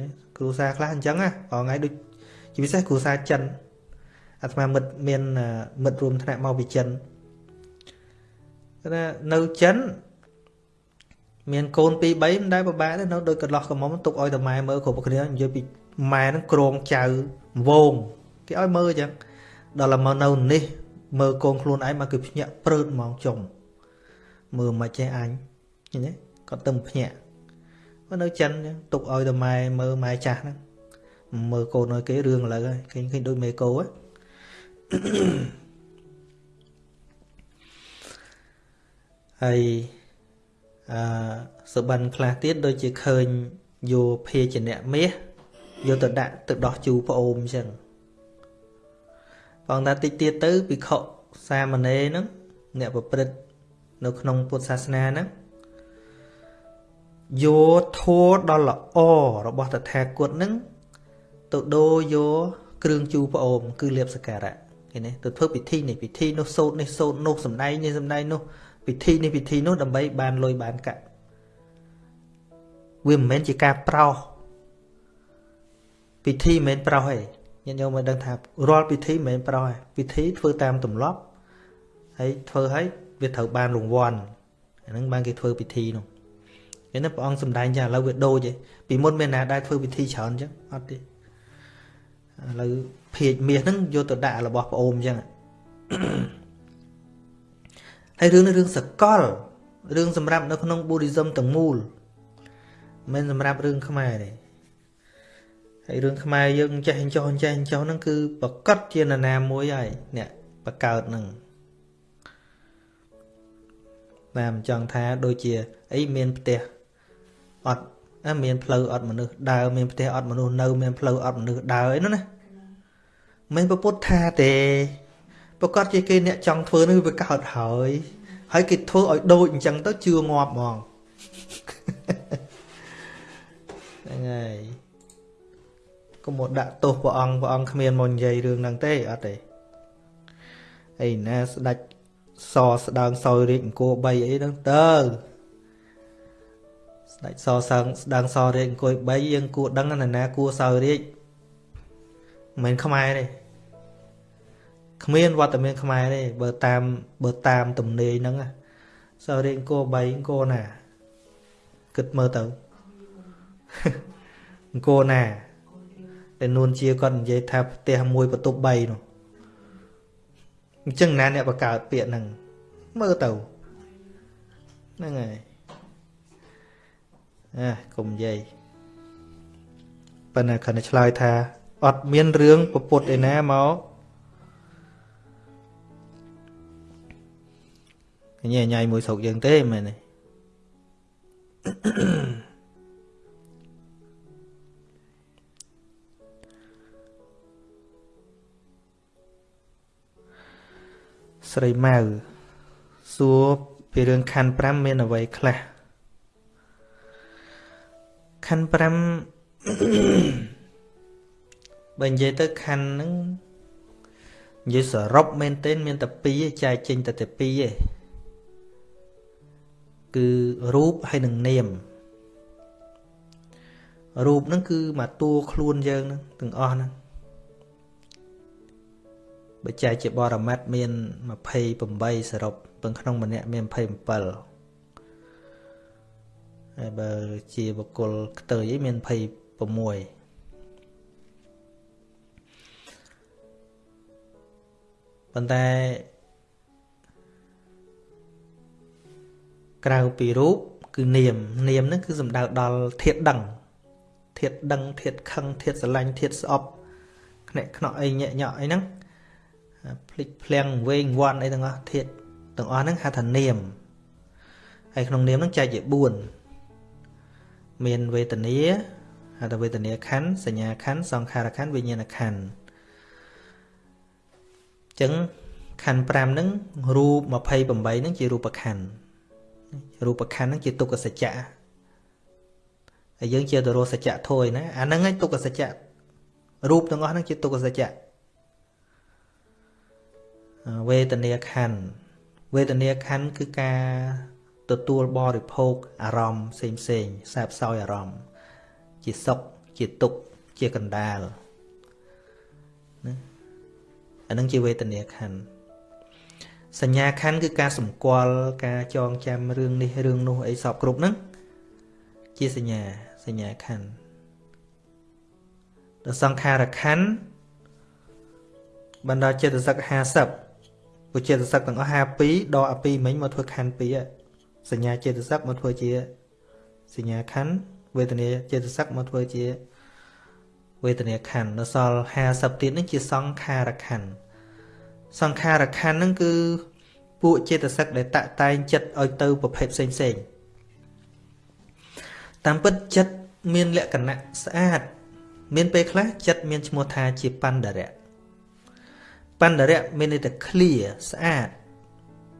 ណាគ្រូសាខ្លះអញ្ចឹងណាបងថ្ងៃដូចជាពិសេសគ្រូសាចិនអាត្មាមិត្តមានមិត្តរួមថ្នាក់មកពីចិនគាត់ថានៅចិនមានកូន2 3មិនដែលពិបាកទេនៅដូចកន្លោះកមុំទុកឲ្យតែម៉ែមើលគ្រប់គ្នានិយាយពីម៉ែនឹងក្រងចៅវងគេឲ្យមើលអញ្ចឹងដល់មកនៅនេះមើលកូនខ្លួនឯងមកគឺភ្ញាក់ព្រឺតហ្មងចុង មើលមិនចេះអញឃើញទេគាត់ទៅភ្ញាក់មកនៅចិនអញ្ចឹងទុកឲ្យតែម៉ែមើលម៉ែចាស់ហ្នឹងមើលកូនឲ្យគេរឿងឥឡូវហើយឃើញឃើញដូចមេកោហ៎ហើយអឺសបិនខ្លះទៀតដូចជាឃើញយោភាជាអ្នកមាសយកទៅដាក់ទៅដោះជូរប្អូនអញ្ចឹងបងថាតិចទៀតទៅភិក្ខុសាមណេរហ្នឹងអ្នកប្រព្រឹត្ត នៅក្នុងពុទ្ធសាសនាហ្នឹងយកធัวដ៏ល្អរបស់តថាគតហ្នឹងទៅដូរយកគ្រឿងជូរប្អូនគឺលៀបសក្ការៈឃើញទេទៅធ្វើពិធីនេះពិធីនោះសូត្រនេះសូត្រនោះសំដែងនេះសំដែងនោះពិធីនេះពិធីនោះដើម្បីបានលុយបានកាក់វាមិនមែនជាការប្រោសពិធីមិនមែនប្រោសទេញាតិញោមមកដឹងថារាល់ពិធីមិនមែនប្រោសទេពិធីធ្វើតាមទម្លាប់ហើយធ្វើឲ្យ វាត្រូវបានរង្វាន់អាហ្នឹងបានគេធ្វើពិធីនោះឃើញទេព្រះអង្គសំដែងចាឥឡូវវាដូចឯងពីមុនមានណាដែរធ្វើពិធីច្រើនអញ្ចឹងអត់ទេឥឡូវភាជមាសហ្នឹងយកទៅដាក់របស់ប្អូនអញ្ចឹងហើយរឿងនេះរឿងសកលរឿងសម្រាប់នៅក្នុង Buddhism ទាំងមូលមិនសម្រាប់រឿងខ្មែរទេហើយរឿងខ្មែរយើងចេះចោះចេះចោះហ្នឹងគឺប្រកាសជានរណាមួយហើយអ្នកបកើតហ្នឹង បាទមិនចង់ថាដូចជាអីមានផ្ទះអត់មានផ្លូវអត់មនុស្សដើរមានផ្ទះអត់មនុស្សនៅមានផ្លូវអត់មនុស្សដើរអីនោះណាមិនប្រពុតថាទេប្រកាសជាគេអ្នកចង់ធ្វើនេះវាកើតហើយហើយគេធ្វើឲ្យដូចអញ្ចឹងទៅជឿងាប់ហ្មងហ្នឹងហើយកុំមកដាក់ទោសព្រះអង្គព្រះអង្គគ្មានមកនិយាយរឿងហ្នឹងទេអត់ទេអីណាស្ដាច់ សស្ដើងសោយរាជអង្គរ3អីហ្នឹងទៅស្ដេចសសើងស្ដើងសរាជអង្គរ3យើងគួរដឹងណាណាគួរសោយរាជមិនមែនខ្មែរទេគ្មានវត្តមានខ្មែរទេបើតាមបើតាមទំនេរហ្នឹងសោយរាជអង្គរ3អង្គរណាគិតមើលទៅអង្គរណាតែនួនជាគាត់និយាយថាផ្ទះមួយបន្ទប់3នោះ អញ្ចឹងណាអ្នកបង្កើតពាក្យហ្នឹងមើលទៅហ្នឹងហើយអាកុំនិយាយប៉ុន្តែគាត់ឆ្លើយថាអត់មានរឿងពពុតឯណាមកញ៉ៃញ៉ៃមួយស្រុកយើងទេមែនទេ ស្រីម៉ៅសួរពីរឿងខណ្ឌ5មានអ្វីខ្លះខណ្ឌ5បើនិយាយទៅខណ្ឌហ្នឹងនិយាយសរុបមែនទែនមានតែ2ចែកចេញតែតែ2ឯងគឺរូបហើយនឹងនាមរូបហ្នឹងគឺមកតួខ្លួនយើងហ្នឹងទាំងអស់ហ្នឹង បើចែកជាបរមត្តមាន28សរុបពឹងក្នុងម្នាក់មាន27ហើយបើជាបុគ្គលខ្ទើយអីមាន26ប៉ុន្តែក្រៅពីរូបគឺនាមនាមហ្នឹងគឺសំដៅដល់ធាតដឹងធាតដឹងធាតខឹងធាតស្រឡាញ់ធាតស្អប់ខ្នាក់ខ្នក់អីញាក់ញក់អីហ្នឹង ភ្លេចភ្លាំងវែងវាន់អីទាំងអស់ធាតទាំងអស់ហ្នឹងហៅថានាមហើយក្នុងនាមហ្នឹងចែកជា4មានវេទនាហៅថាវេទនាខណ្ឌសញ្ញាខណ្ឌសង្ខារខណ្ឌវិញ្ញាណខណ្ឌអញ្ចឹងខណ្ឌ5ហ្នឹងរូប28ហ្នឹងជារូបខណ្ឌរូបខណ្ឌហ្នឹងជាទុក្ខសច្ចៈហើយយើងជាទរោសច្ចៈធួយណាអាហ្នឹងឯងទុក្ខសច្ចៈរូបទាំងអស់ហ្នឹងជាទុក្ខសច្ចៈ វេទនាខណ្ឌវេទនាខណ្ឌគឺការទទួលបរិភោគអារម្មណ៍ផ្សេងផ្សេងសែបសោយអារម្មណ៍ជាសុខជាទុក្ខជាកណ្ដាលណាអានឹងជាវេទនាខណ្ឌសញ្ញាខណ្ឌគឺការសម្គាល់ការចងចាំរឿងនេះរឿងនោះអីសពគ្រប់ហ្នឹងជាសញ្ញាសញ្ញាខណ្ឌដល់សង្ខារខណ្ឌបណ្ដាចិត្តសឹក50 ពុចិត្តសឹកទាំងអស់52ដកអា2មិញមកធ្វើខណ្ឌ2សញ្ញាចិត្តសឹកមកធ្វើជាសញ្ញាខណ្ឌវេទនាចិត្តសឹកមកធ្វើជាវេទនាខណ្ឌនៅសល់50ទៀតនឹងជាសង្ខារខណ្ឌសង្ខារខណ្ឌហ្នឹងគឺពួកចេតសិកដែលតាក់តែងចិត្តឲ្យទៅប្រភេទផ្សេងផ្សេងតាមពិតចិត្តមានលក្ខណៈស្អាត មានពេលខ្លះចិត្តមានឈ្មោះថាជាបណ្ដរៈ បណ្ដរៈមានន័យថា clear ស្អាត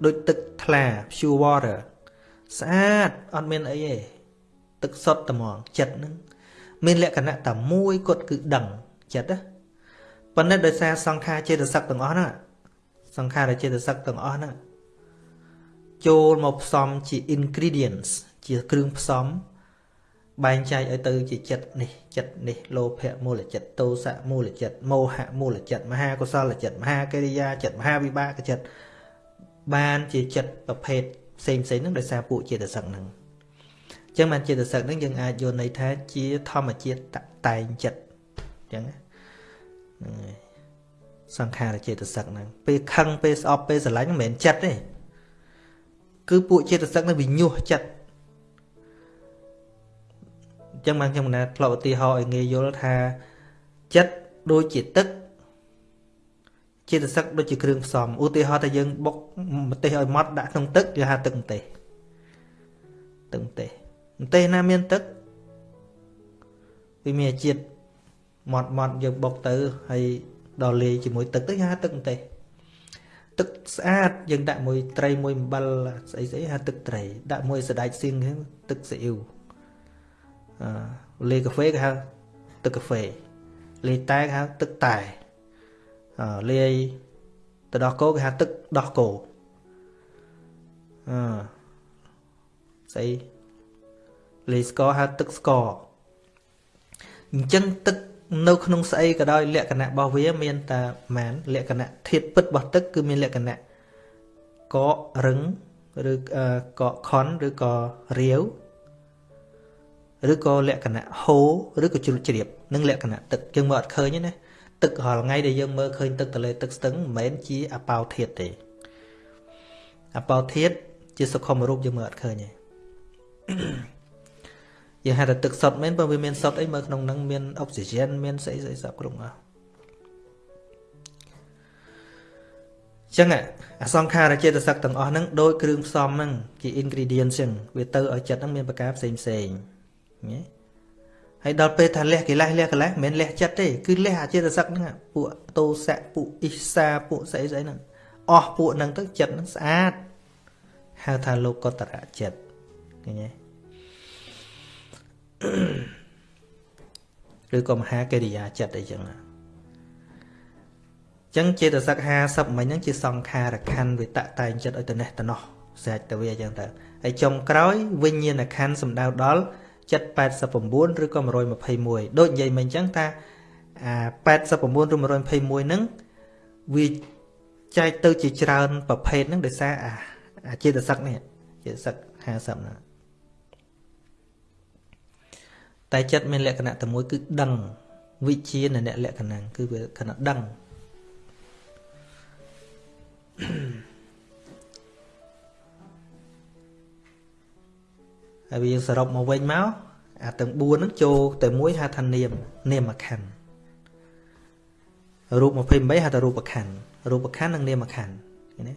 ដូចទឹកថ្លា pure water ស្អាតអត់មានអីទេទឹកសុទ្ធតែហ្មងចិត្តហ្នឹងមានលក្ខណៈតែមួយគត់គឺដឹងចិត្តណាប៉ុន្តែដោយសារសង្ខារចេតសិកទាំងអស់ហ្នឹងសង្ខារចេតសិកទាំងអស់ហ្នឹងចូលមកផ្សំជា ingredients ជាគ្រឿងផ្សំ បែងចែកឲ្យទៅជាចិត្តនេះចិត្តនេះលោភៈមូលចិត្តទោសៈមូលចិត្តមោហៈមូលចិត្តមហាកុសលចិត្តមហាកិរិយាចិត្តមហាវិបាកចិត្តបានជាចិត្តប្រភេទផ្សេងផ្សេងហ្នឹងដោយសារពួកចេតសិកហ្នឹងអញ្ចឹងបានចេតសិកហ្នឹងយើងអាចយល់ន័យថាជាធម្មជាតិតតែងចិត្តអញ្ចឹងហ្នឹងសង្ខារចេតសិកហ្នឹងពេលខឹងពេលស្អប់ពេលស្រឡាញ់មិនមែនចិត្តទេគឺពួកចេតសិកនឹងវិញុះចិត្តអញ្ចឹងបានខ្ញុំណាធ្លាប់ឧទាហរណ៍ឲ្យងាយយល់ថាចិត្តដូចជាទឹកចេតសិកដូចជាគ្រឿងផ្សំឧទាហរណ៍ថាយើងបុកម្ទេសឲ្យម៉ត់ដាក់ក្នុងទឹកគេហៅទឹកម្ទេសទឹកម្ទេសម្ទេសណាមានទឹកវាមានជាតិម៉ត់ម៉ត់យើងបុកទៅហើយដល់លាយជាមួយទឹកទៅគេហៅទឹកម្ទេសទឹកស្អាតយើងដាក់មួយត្រីមួយអំបិលស្អីស្អីហៅទឹកត្រីដាក់មួយសណ្តែកសៀងទឹកស៊ីអ៊ីវអឺ លេកាហ្វេគេហៅទឹកកាហ្វេលេតែគេហៅទឹកតែអឺលាយទៅដោះគោគេហៅទឹកដោះគោអឺស្អីលេស្ករហៅទឹកស្ករអញ្ចឹងទឹកនៅក្នុងស្អីក៏ដោយលក្ខណៈរបស់វាមានតែម៉ានលក្ខណៈធាតុពិតរបស់ទឹកគឺមានលក្ខណៈកករឹងឬកកខនឬក៏រាវ ឬក៏លក្ខណៈហូរឬក៏ជ្រុលជ្រាបនឹងលក្ខណៈទឹកយើងមើលអត់ឃើញទេណាទឹករាល់ថ្ងៃដែលយើងមើលឃើញទឹកទន្លេទឹកស្ទឹងមិនមែនជាអបោធាតទេអបោធាតជាសុខុមរូបយើងមើលអត់ឃើញទេយើងហៅថាទឹកសុទ្ធមែនបើវាមានសុទ្ធអីមើលក្នុងហ្នឹងមានអុកស៊ីហ្សែនមានស្អីស្អីសពគ្រប់អស់ចឹងអសង្ខារចេតសិកទាំងអស់ហ្នឹងដោយគ្រឿងផ្សំហ្នឹងជា ingredient ចឹងវាទៅឲ្យចិត្តហ្នឹងមានប្រការផ្សេងផ្សេង ណាហើយដល់ពេលថាលះកិលេសលះកិលេសមិនមែនលះចិត្តទេគឺលះអចេតសិកហ្នឹងពួកតោសៈពួកអ៊ីសាពួកស្អីស្អីហ្នឹងអស់ពួកហ្នឹងទៅចិត្តហ្នឹងស្អាតហៅថាលោកតរៈចិត្តឃើញទេឬក៏មហាកិរិយាចិត្តអីចឹងចឹងចេតសិក50មិញហ្នឹងជាសង្ខារខណ្ឌវិតតែងចិត្តឲ្យទៅនេះទៅនោះស្រេចទៅវាចឹងទៅហើយចុងក្រោយវិញ្ញាណខណ្ឌសំដៅដល់ ចិត្ត89ឬក៏121ដូចនិយាយមិញចឹងថាអា89ឬ121ហ្នឹងវាចែកទៅជាច្រើនប្រភេទហ្នឹងដោយសារអាចេតសិកនេះចេតសិក50ហ្នឹងតែចិត្តមានលក្ខណៈតែមួយគឺដឹងវិជានៅអ្នកលក្ខណៈគឺវាគណៈដឹង ហើយវាយើងសរុបមកវិញមកអាទាំង4ហ្នឹងចូលតែមួយហៅថានាមនាមខណ្ឌរូប28ហៅថារូបខណ្ឌរូបខណ្ឌនិងនាមខណ្ឌឃើញទេ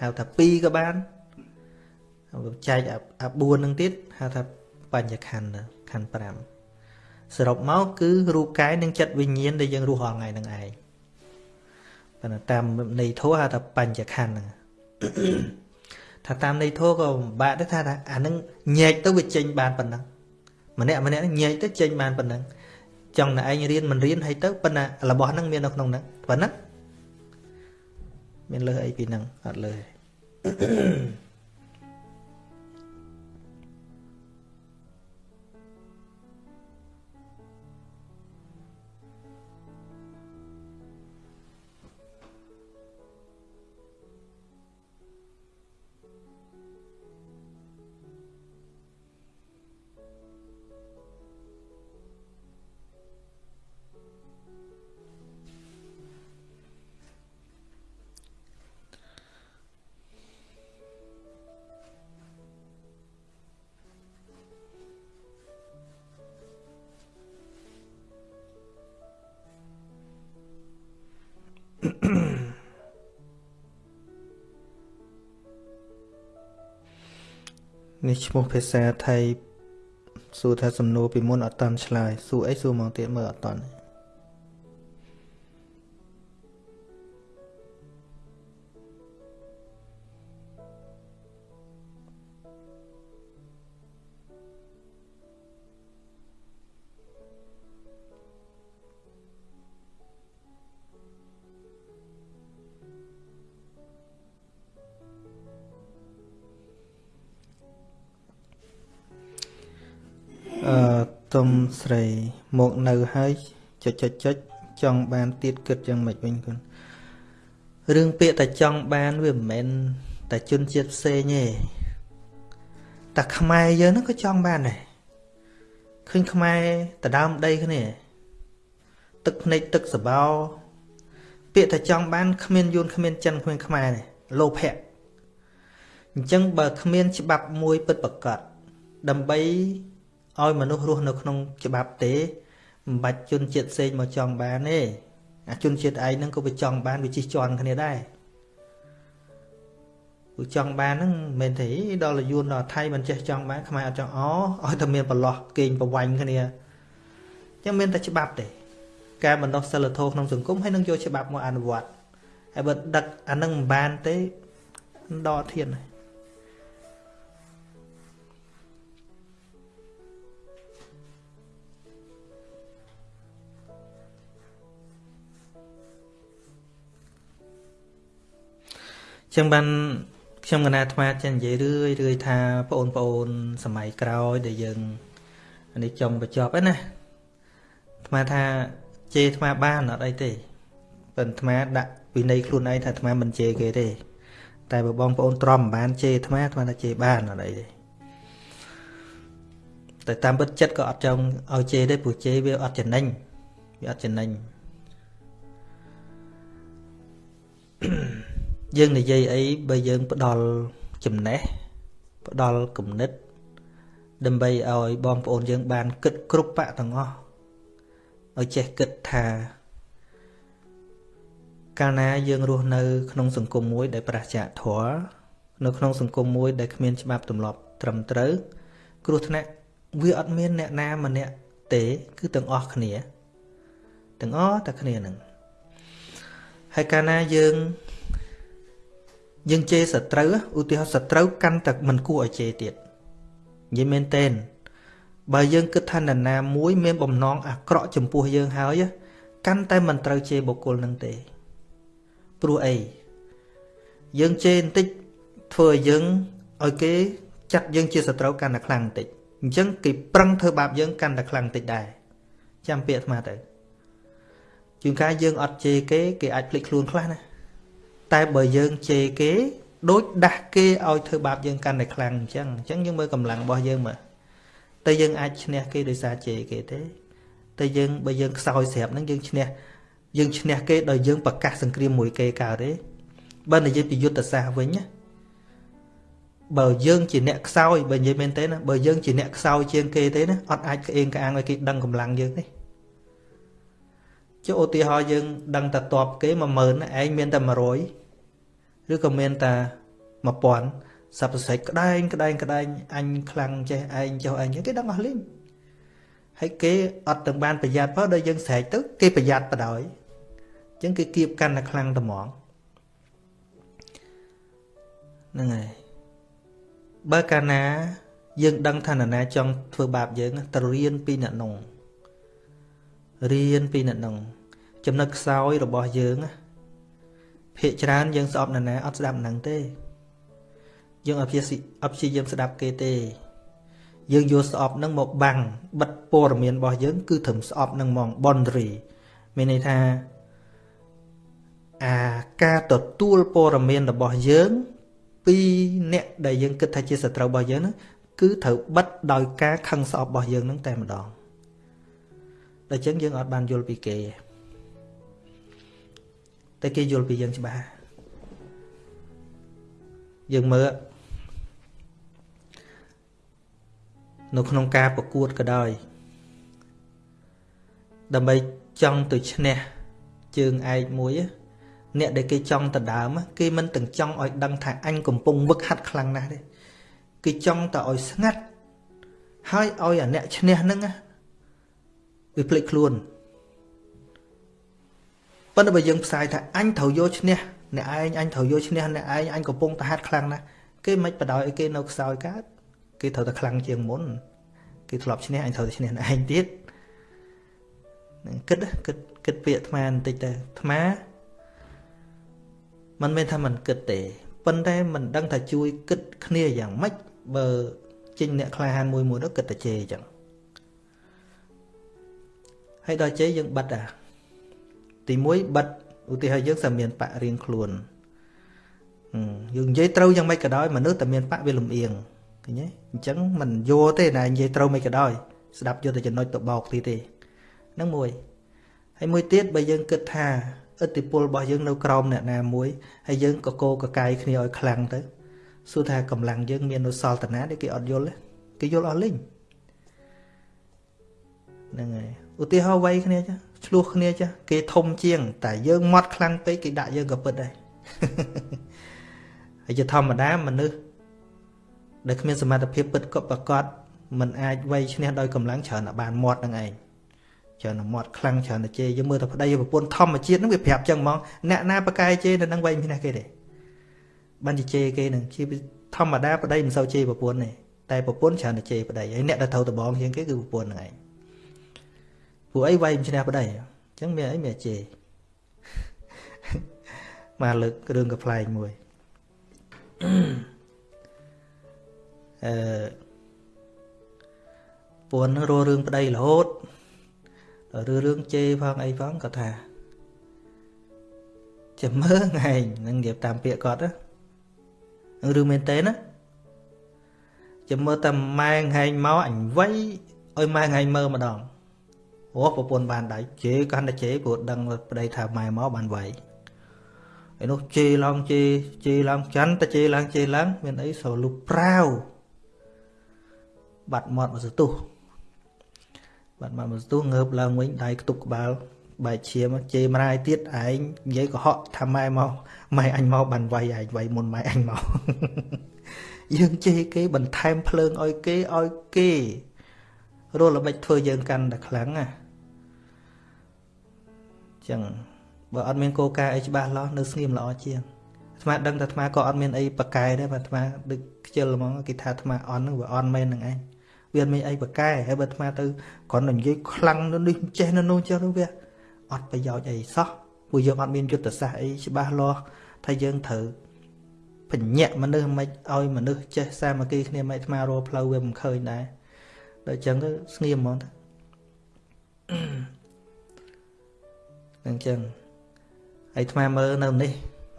ហៅថា2ក៏បានចែកអា4ហ្នឹងទៀតហៅថាបញ្ញខណ្ឌខណ្ឌ5សរុបមកគឺរូបកាយនិងចិត្តវិញ្ញាណដែលយើងរស់រាល់ថ្ងៃហ្នឹងឯងប៉ុន្តែតាមន័យធម៌ហៅថាបញ្ញខណ្ឌហ្នឹង ថាតាមន័យធម៌ក៏ពិបាកដែរថាអានឹងញែកទៅវាចេញបានប៉ុណ្ណឹងម្នាក់ម្នាក់ញែកទៅចេញបានប៉ុណ្ណឹងចង់តែឯងរៀនមិនរៀនហើយទៅប៉ុន្តែរបស់ហ្នឹងមាននៅក្នុងហ្នឹងប៉ុណ្ណឹងមានលើអីពីហ្នឹងអត់លើទេ នេះឈ្មោះភាសាថៃសួរថាសំណួរពីមុនអត់តាន់ឆ្លើយសួរអីសួរមកទៀតមើលអត់តាន់ ស្រីមកនៅហើយចុចចុចចុចចង់បានទៀតគិតយ៉ាងម៉េចវិញគុណរឿងពាក្យតែចង់បានវាមិនមែនតែជនជាតិផ្សេងទេតែខ្មែរយើងហ្នឹងក៏ចង់បានដែរឃើញខ្មែរដដើមដីគ្នាទឹកភ្នែកទឹកសបោពាក្យតែចង់បានគ្មានយួនគ្មានចិនគ្មានខ្មែរទេលោភៈអញ្ចឹងបើគ្មានច្បាប់មួយពិតប្រកបដើម្បី ឲ្យមនុស្សរស់នៅក្នុងច្បាប់ទេមិនបាច់ជនជាតិផ្សេងមកចង់បានទេអាជនជាតិឯងហ្នឹងក៏វាចង់បានវាជិះជាន់គ្នាដែរវាចង់បានហ្នឹងមិនមែនទេដល់យួនដល់ថៃមិនចេះចង់បានខ្មែរអត់ចង់អឲ្យតែមានប្រឡោះគេងប្រវាញ់គ្នាចឹងមានតែច្បាប់ទេការបណ្ដោះសិលធម៌ក្នុងសង្គមហើយនឹងយកច្បាប់មកអនុវត្តហើយបើដឹកអានឹងមិនបានទេដកធានហើយ ចឹងបានខ្ញុំកណាអាត្មាចេះនិយាយរឿយរឿយថាបងប្អូនសម័យក្រោយដែលយើងនេះចង់បញ្ចប់ហ្នឹងណាអាត្មាថាជេរអាត្មាបានអត់អីទេប៉ុន្តែអាត្មាដាក់វិន័យខ្លួនឯងថាអាត្មាមិនជេរគេទេ តែបើបងប្អូនទ្រាំមិនបានជេរអាត្មាអាត្មាថាជេរបានអត់អីទេតែតាមពិតចិត្តក៏អត់ចង់ឲ្យជេរទេព្រោះជេរវាអត់ចំណេញវាអត់ចំណេញ យើងនិយាយអីបើយើងផ្ដល់ចំណេះផ្ដល់គំនិត ដើម្បីឲ្យបងប្អូនយើងបានគិតគ្រប់បៈទាំងអស់ឲ្យចេះគិតថាកាលណាយើងរស់នៅ ក្នុងសង្គមមួយ ដែលប្រឆាធម៌នៅក្នុងសង្គមមួយ ដែលគ្មានច្បាប់ទម្លាប់ត្រឹមត្រូវ គ្រោះថ្នាក់វាអត់មានអ្នកណាម្នាក់ទេ គឺទាំងអស់គ្នាទាំងអស់តែគ្នានឹងហើយកាលណាយើង យើងជេរសត្រូវឧទាហរណ៍សត្រូវកាន់តែមិនគួរឲ្យជេរទៀតនិយាយមែនទេបើយើងគិតថានរណាមួយ មានបំណងអាក្រក់ចំពោះយើងហើយកាន់តែមិនត្រូវជេរបុគ្គលនឹងទេព្រោះអីយើងជេរបន្តិចធ្វើឲ្យយើងឲ្យគេ ចាត់យើងជាសត្រូវកាន់តែខ្លាំងបន្តិចអញ្ចឹងគេប្រឹងធ្វើបាបយើងកាន់តែខ្លាំងបន្តិចដែរចាំពាក្យអាត្មាទៅជួនកាលយើងអត់ជេរគេគេអាចភ្លេចខ្លួនខ្លះណា តែបើយើងជេរគេដូចដាស់គេឲ្យធ្វើបាបយើងកាន់តែខ្លាំងអញ្ចឹងអញ្ចឹងយើងមើលកម្លាំងរបស់យើងមើលតែយើងអាចឈ្នះគេដោយសារជេរគេទេតែយើងបើយើងខ្សោយស្រាប់ហ្នឹងយើងឈ្នះយើងឈ្នះគេដោយយើងប្រកាសសង្គ្រាមមួយគេកើតទេបើនិយាយពីយុទ្ធសាស្ត្រវិញណាបើយើងជាអ្នកខ្សោយបើនិយាយមែនទេណាបើយើងជាអ្នកខ្សោយជាងគេទេណាអត់អាចក្អេងក្អាងឲ្យគេដឹងកម្លាំងយើងទេចុះឧទាហរណ៍យើងដឹងតែតបគេ10000ឯងមានតែ100 ឬក៏មានតែ1000សັບសសិចក្តែងក្តែងក្តែងអញខ្លាំងចេះឯងចុះឯងគេដឹងអស់លីងហើយគេអត់ទាំងបានប្រយ័ត្នផងដល់យើងស្រែកទៅគេប្រយ័ត្នបដ ாய் អញ្ចឹងគេគៀបកាន់តែខ្លាំងតែហ្មងហ្នឹងហើយបើកាលណា យើងដឹងថានរណាចង់ធ្វើបាបយើងទៅរៀនពីអ្នកនោះរៀនពីអ្នកនោះចំណុចខ្សោយរបស់យើង ភាកច្រើនយើងស្អប់នរណាអត់ស្ដាប់នឹងទេយើងអត់ព្យាអត់ព្យាយាមស្ដាប់គេទេ យើងយកស្អប់នឹងមកបាំងបិទព័ត៌មានរបស់យើង គឺត្រឹមស្អប់នឹងហ្មង boundary មានន័យថាអាការទទួលព័ត៌មានរបស់យើង ពីអ្នកដែលយើងគិតថាជាសត្រូវរបស់យើងហ្នឹងគឺត្រូវបិទដោយការខឹងស្អប់របស់យើងហ្នឹងតែម្ដងដូច្នេះយើងអត់បានយល់ពីគេ តែគេយល់ពីយើងច្បាស់យើងមើលនៅក្នុងការប្រកួតក៏ដោយដើម្បីចង់ទៅឈ្នះជើងឯកមួយអ្នកដែលគេចង់ដណ្ដើមគេមិនទាំងចង់ឲ្យដឹងថាអញកំពុងវឹកហាត់ខ្លាំងណាស់ទេគេចង់តែឲ្យស្ងាត់ហើយឲ្យអាអ្នកឈ្នះហ្នឹងវាភ្លេចខ្លួន ប៉ុន្តែបើយើងផ្សាយថាអញត្រូវយកឈ្នះអ្នកឯងអញត្រូវយកឈ្នះអ្នកឯងអញកំពុងតែហាត់ខ្លាំងណាស់គេមិនបដ ாய் ឲ្យគេនៅខ្សោយកើតគេត្រូវតែខ្លាំងជាងមុនគេធ្លាប់ឈ្នះអញត្រូវតែឈ្នះអ្នកឯងទៀតនឹងគិតគិតគិតពាក្យអាត្មាបន្តិចទៅអាត្មាមិនមែនថាមិនគិតទេប៉ុន្តែមិនដឹងថាជួយគិតគ្នាយ៉ាងម៉េចបើចេញអ្នកក្លាហានមួយមួយនោះគិតតែជេរអញ្ចឹងហើយដល់ជេរយើងបាត់អា ទី1បិទឧទាហរណ៍យើងសាមានបៈរៀងខ្លួនយើងនិយាយត្រូវយ៉ាងម៉េចក៏ដោយមនុស្សតែមានបៈវាលំអៀងឃើញទេអញ្ចឹងមិនយកទេណានិយាយត្រូវមិនក៏ដោយស្ដាប់យកតែចំណុចទៅបោកទីទេហ្នឹងមួយហើយមួយទៀតបើយើងគិតថាឥទ្ធិពលរបស់យើងនៅក្រោមអ្នកណាមួយហើយយើងក៏កោកកាយគ្នាឲ្យខ្លាំងទៅសួរថាកម្លាំងយើងមាននៅសល់តាណាដែលគេអត់យល់គេយល់អស់លេងហ្នឹងហើយ ឧទាហរណ៍វ័យគ្នាចាឆ្លោះគ្នាចាគេធំជាង តែយើងម៉ត់ខ្លាំងពេកគេដាក់យើងក៏ពិតដែរហើយជាធម្មតាមនុស្សដែលគ្មានសមត្ថភាពពិតក៏ប្រកបមិនអាចវ័យឈ្នះដោយកម្លាំងច្រើនតែបានមាត់នឹងឯងច្រើនតែមាត់ខ្លាំងច្រើនតែជេរយើងមើលតែប្តីប្រពន្ធធម្មជាតិហ្នឹងវាប្រាប់ចឹងហ្មងអ្នកណាប្រកែជេរនៅនឹងវែងពីណាគេទេបានជេរគេនឹងជាធម្មតាប្តីមិនសូវជេរប្រពន្ធទេតែប្រពន្ធច្រើនតែជេរប្តីហើយអ្នកដែលត្រូវដបងជាងគេគឺប្រពន្ធហ្នឹងឯង ពួកអីវែងឈ្នះប្តីអញ្ចឹងមានអីមានជេរមកលើករឿងកំ pl ែងមួយអឺពួនរស់រឿងប្តីរហូតឬរឿងជេរផងអីផងគាត់ថាចាំមើលឯងនឹងនិយាយតាមពាក្យគាត់ណាឬមែនទេណាចាំមើលតែម៉ែហែងមកអញវៃឲ្យម៉ែហែងមើលម្ដង អូប្រពន្ធបានដៃជេរកាន់តែជេរព្រោះដឹងប្តីថាម៉ែមកបានវៃឯនោះជេរឡើងជេរជេរឡើងច័ន្ទតែជេរឡើងជេរឡើង មានអីស្រលុបប្រាវបាត់មាត់មកសទុះបាត់មកមកស្ទុះងើបឡើងវិញដៃខ្ទប់ក្បាលបែកឈាមជេរម្រាយទៀតឯងនិយាយកុហកថាម៉ែមកម៉ែអញមកបានវាយឯងវាយមុនម៉ែអញមកយើងជេរគេបន្ថែមភ្លើងឲ្យគេឲ្យគេរលល្បិចធ្វើយើងកាន់តែខ្លាំងណា ចឹងបើអត់មានកោការអីច្បាស់លាស់នៅស្ងៀមល្អជាងអាត្មាដឹងថាអាត្មាក៏អត់មានអីប្រកែដែរបើអាត្មាដូចខ្ជិលហ្មងគេថាអាត្មាអន់ហ្នឹងវាអន់មែនហ្នឹងឯងវាមិនអីប្រកែហើយបើអាត្មាទៅគ្រាន់តែនិយាយខ្លាំងនៅនេះចេះនៅនោះចេះនោះវាអត់ប្រយោជន៍អីសោះពួកយើងអត់មានយុទ្ធសាស្ត្រអីច្បាស់លាស់ថាយើងត្រូវបញ្ញាក់មនុស្សមិនឲ្យមនុស្សចេះសាមគ្គីគ្នាមិនអាត្មារកផ្លូវវាមិនឃើញដែរដល់អញ្ចឹងទៅស្ងៀមហ្មង ហ្នឹងចឹងហើយថ្មមើលនៅនេះ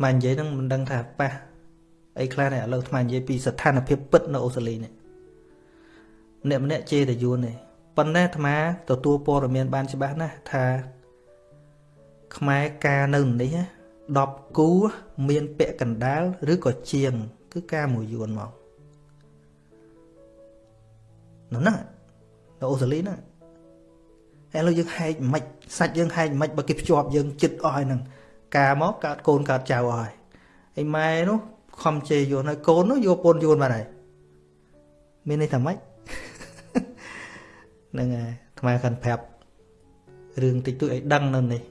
មកនិយាយហ្នឹងមិនដឹងថាប៉ះអីខ្លះនេះឥឡូវថ្មនិយាយពីស្ថានភាពពិតនៅអូស្ត្រាលីនេះអ្នកម្នាក់ជេរតយួននេះប៉ុន្តែអាត្មាទទួលព័ត៌មានបានច្បាស់ណាស់ថាខ្មែរការនៅនេះ10គូមានពាក់កណ្ដាលឬក៏ជាង គឺការមួយយួនមកនោះណានៅអូស្ត្រាលីណា ឥឡូវយើងហែកមិនសាច់យើងហែកមិនបើគេភ្ជាប់យើងចិត្តអស់ហើយហ្នឹងការមកកើតកូនកើតចៅអស់ហើយហើយម៉ែនោះខំជេរយួនហើយកូននោះយកពូនយួនបាត់ហើយមានន័យថាម៉េចហ្នឹងហើយថ្មខាន់ប្រាប់រឿងតិចតួចឲ្យដឹងនៅនេះ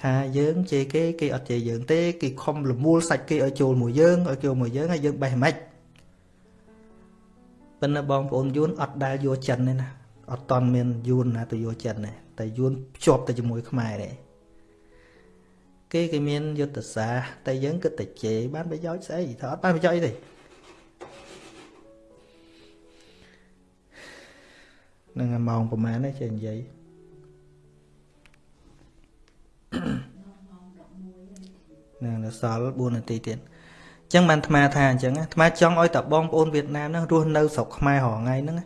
ថាយើងជេរគេគេអត់ជេរយើងទេគេខំលមូលសាច់គេឲ្យចូលមួយយើងឲ្យចូលមួយយើងហើយយើងបេះមិនប៉ុន្តែបងប្អូនយួនអត់ដែលយកចិនទេណា អត់តន់មានយួនណាទៅយកចិនទេតែយួនភ្ជាប់ទៅជាមួយខ្មែរទេគេគេមានយុទ្ធសាស្ត្រតែយើងគិតតែជេរបានប្រយោជន៍ស្អីថាអត់បានប្រយោជន៍អីទេនឹងម៉ោងប្រហែលទេចេះនិយាយនឹងសល់4នាទីទៀតអញ្ចឹងបានអាត្មាថាអញ្ចឹងអាត្មាចង់ឲ្យតបងប្អូនវៀតណាមហ្នឹងរស់នៅស្រុកខ្មែររាល់ថ្ងៃហ្នឹង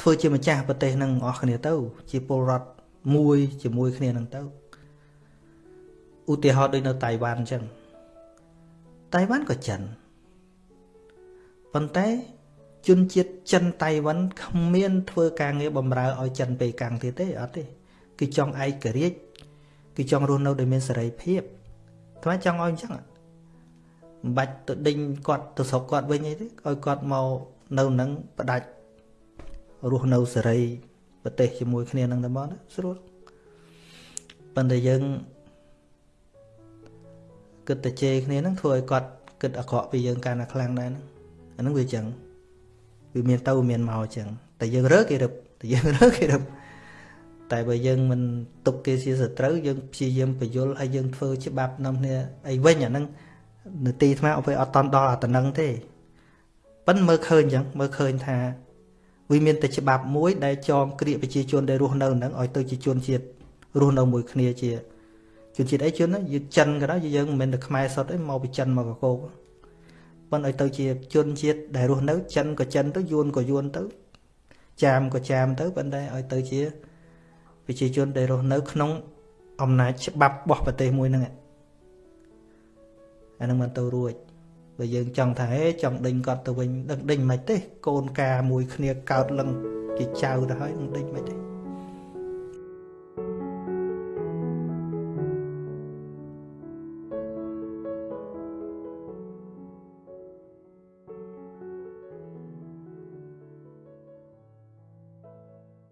ធ្វើជាម្ចាស់ប្រទេសហ្នឹងអស់គ្នាទៅ ជាពលរដ្ឋមួយជាមួយគ្នាហ្នឹងទៅឧទាហរណ៍ដូចនៅតៃវ៉ាន់អញ្ចឹងតៃវ៉ាន់ក៏ចិនប៉ុន្តែជនជាតិចិនតៃវ៉ាន់គ្មានធ្វើការងារបម្រើឲ្យចិនពេកាំងទៀតទេអត់ទេគឺចង់ឯករាជ្យគឺចង់រស់នៅដោយមានសេរីភាពថ្មចង់ឲ្យអញ្ចឹងមិនបាច់ទៅដេញគាត់ទៅស្រុកគាត់វិញអីទេឲ្យគាត់មកនៅនឹងផ្ដាច់ រស់នៅសេរីប្រទេសជាមួយគ្នានឹងតែមកស្រួលប៉ុន្តែយើងគិតតែជេរគ្នានឹងធ្វើឲ្យគាត់គិតអាក្រក់ពីយើងកាន់តែខ្លាំងដែរហ្នឹងអាហ្នឹងវាអញ្ចឹងវាមានទៅមានមកអញ្ចឹងតែយើងរើគេរឹបតែយើងរើគេរឹបតែបើយើងមិនទុកគេជាសត្រូវយើងព្យាយាមបញ្យលហើយយើងធ្វើច្បាប់នាំគ្នាអីវិញអាហ្នឹងនទីថ្មអត់អត់តន់ដល់អាតំណឹងទេប៉ិនមើលឃើញអញ្ចឹងមើលឃើញថា វាមានតែច្បាប់មួយដែលចងគ្រាកប្រជាជនដែលរស់នៅហ្នឹងឲ្យទៅជាជនជាតិរស់នៅមួយគ្នាជាជនជាតិអីជនយើងចិនក៏ដោយយើងមិនមែនតែខ្មែរសុទ្ធទេមកពីចិនមកកកោកប៉ុន្តែឲ្យទៅជាជនជាតិដែលរស់នៅចិនក៏ចិនទៅយួនក៏យួនទៅចាមក៏ចាមទៅប៉ុន្តែឲ្យទៅជាប្រជាជនដែលរស់នៅ ក្នុងអំណាចច្បាប់របស់ប្រទេសមួយហ្នឹងអានឹងមិនទៅរួច បើយើងចង់ថាហេចង់ដេញគាត់ទៅវិញដឹងដេញមិនទេកូនកាមួយគ្នាកើតលឹងជាចៅទៅហើយនឹងដេញមិនទេ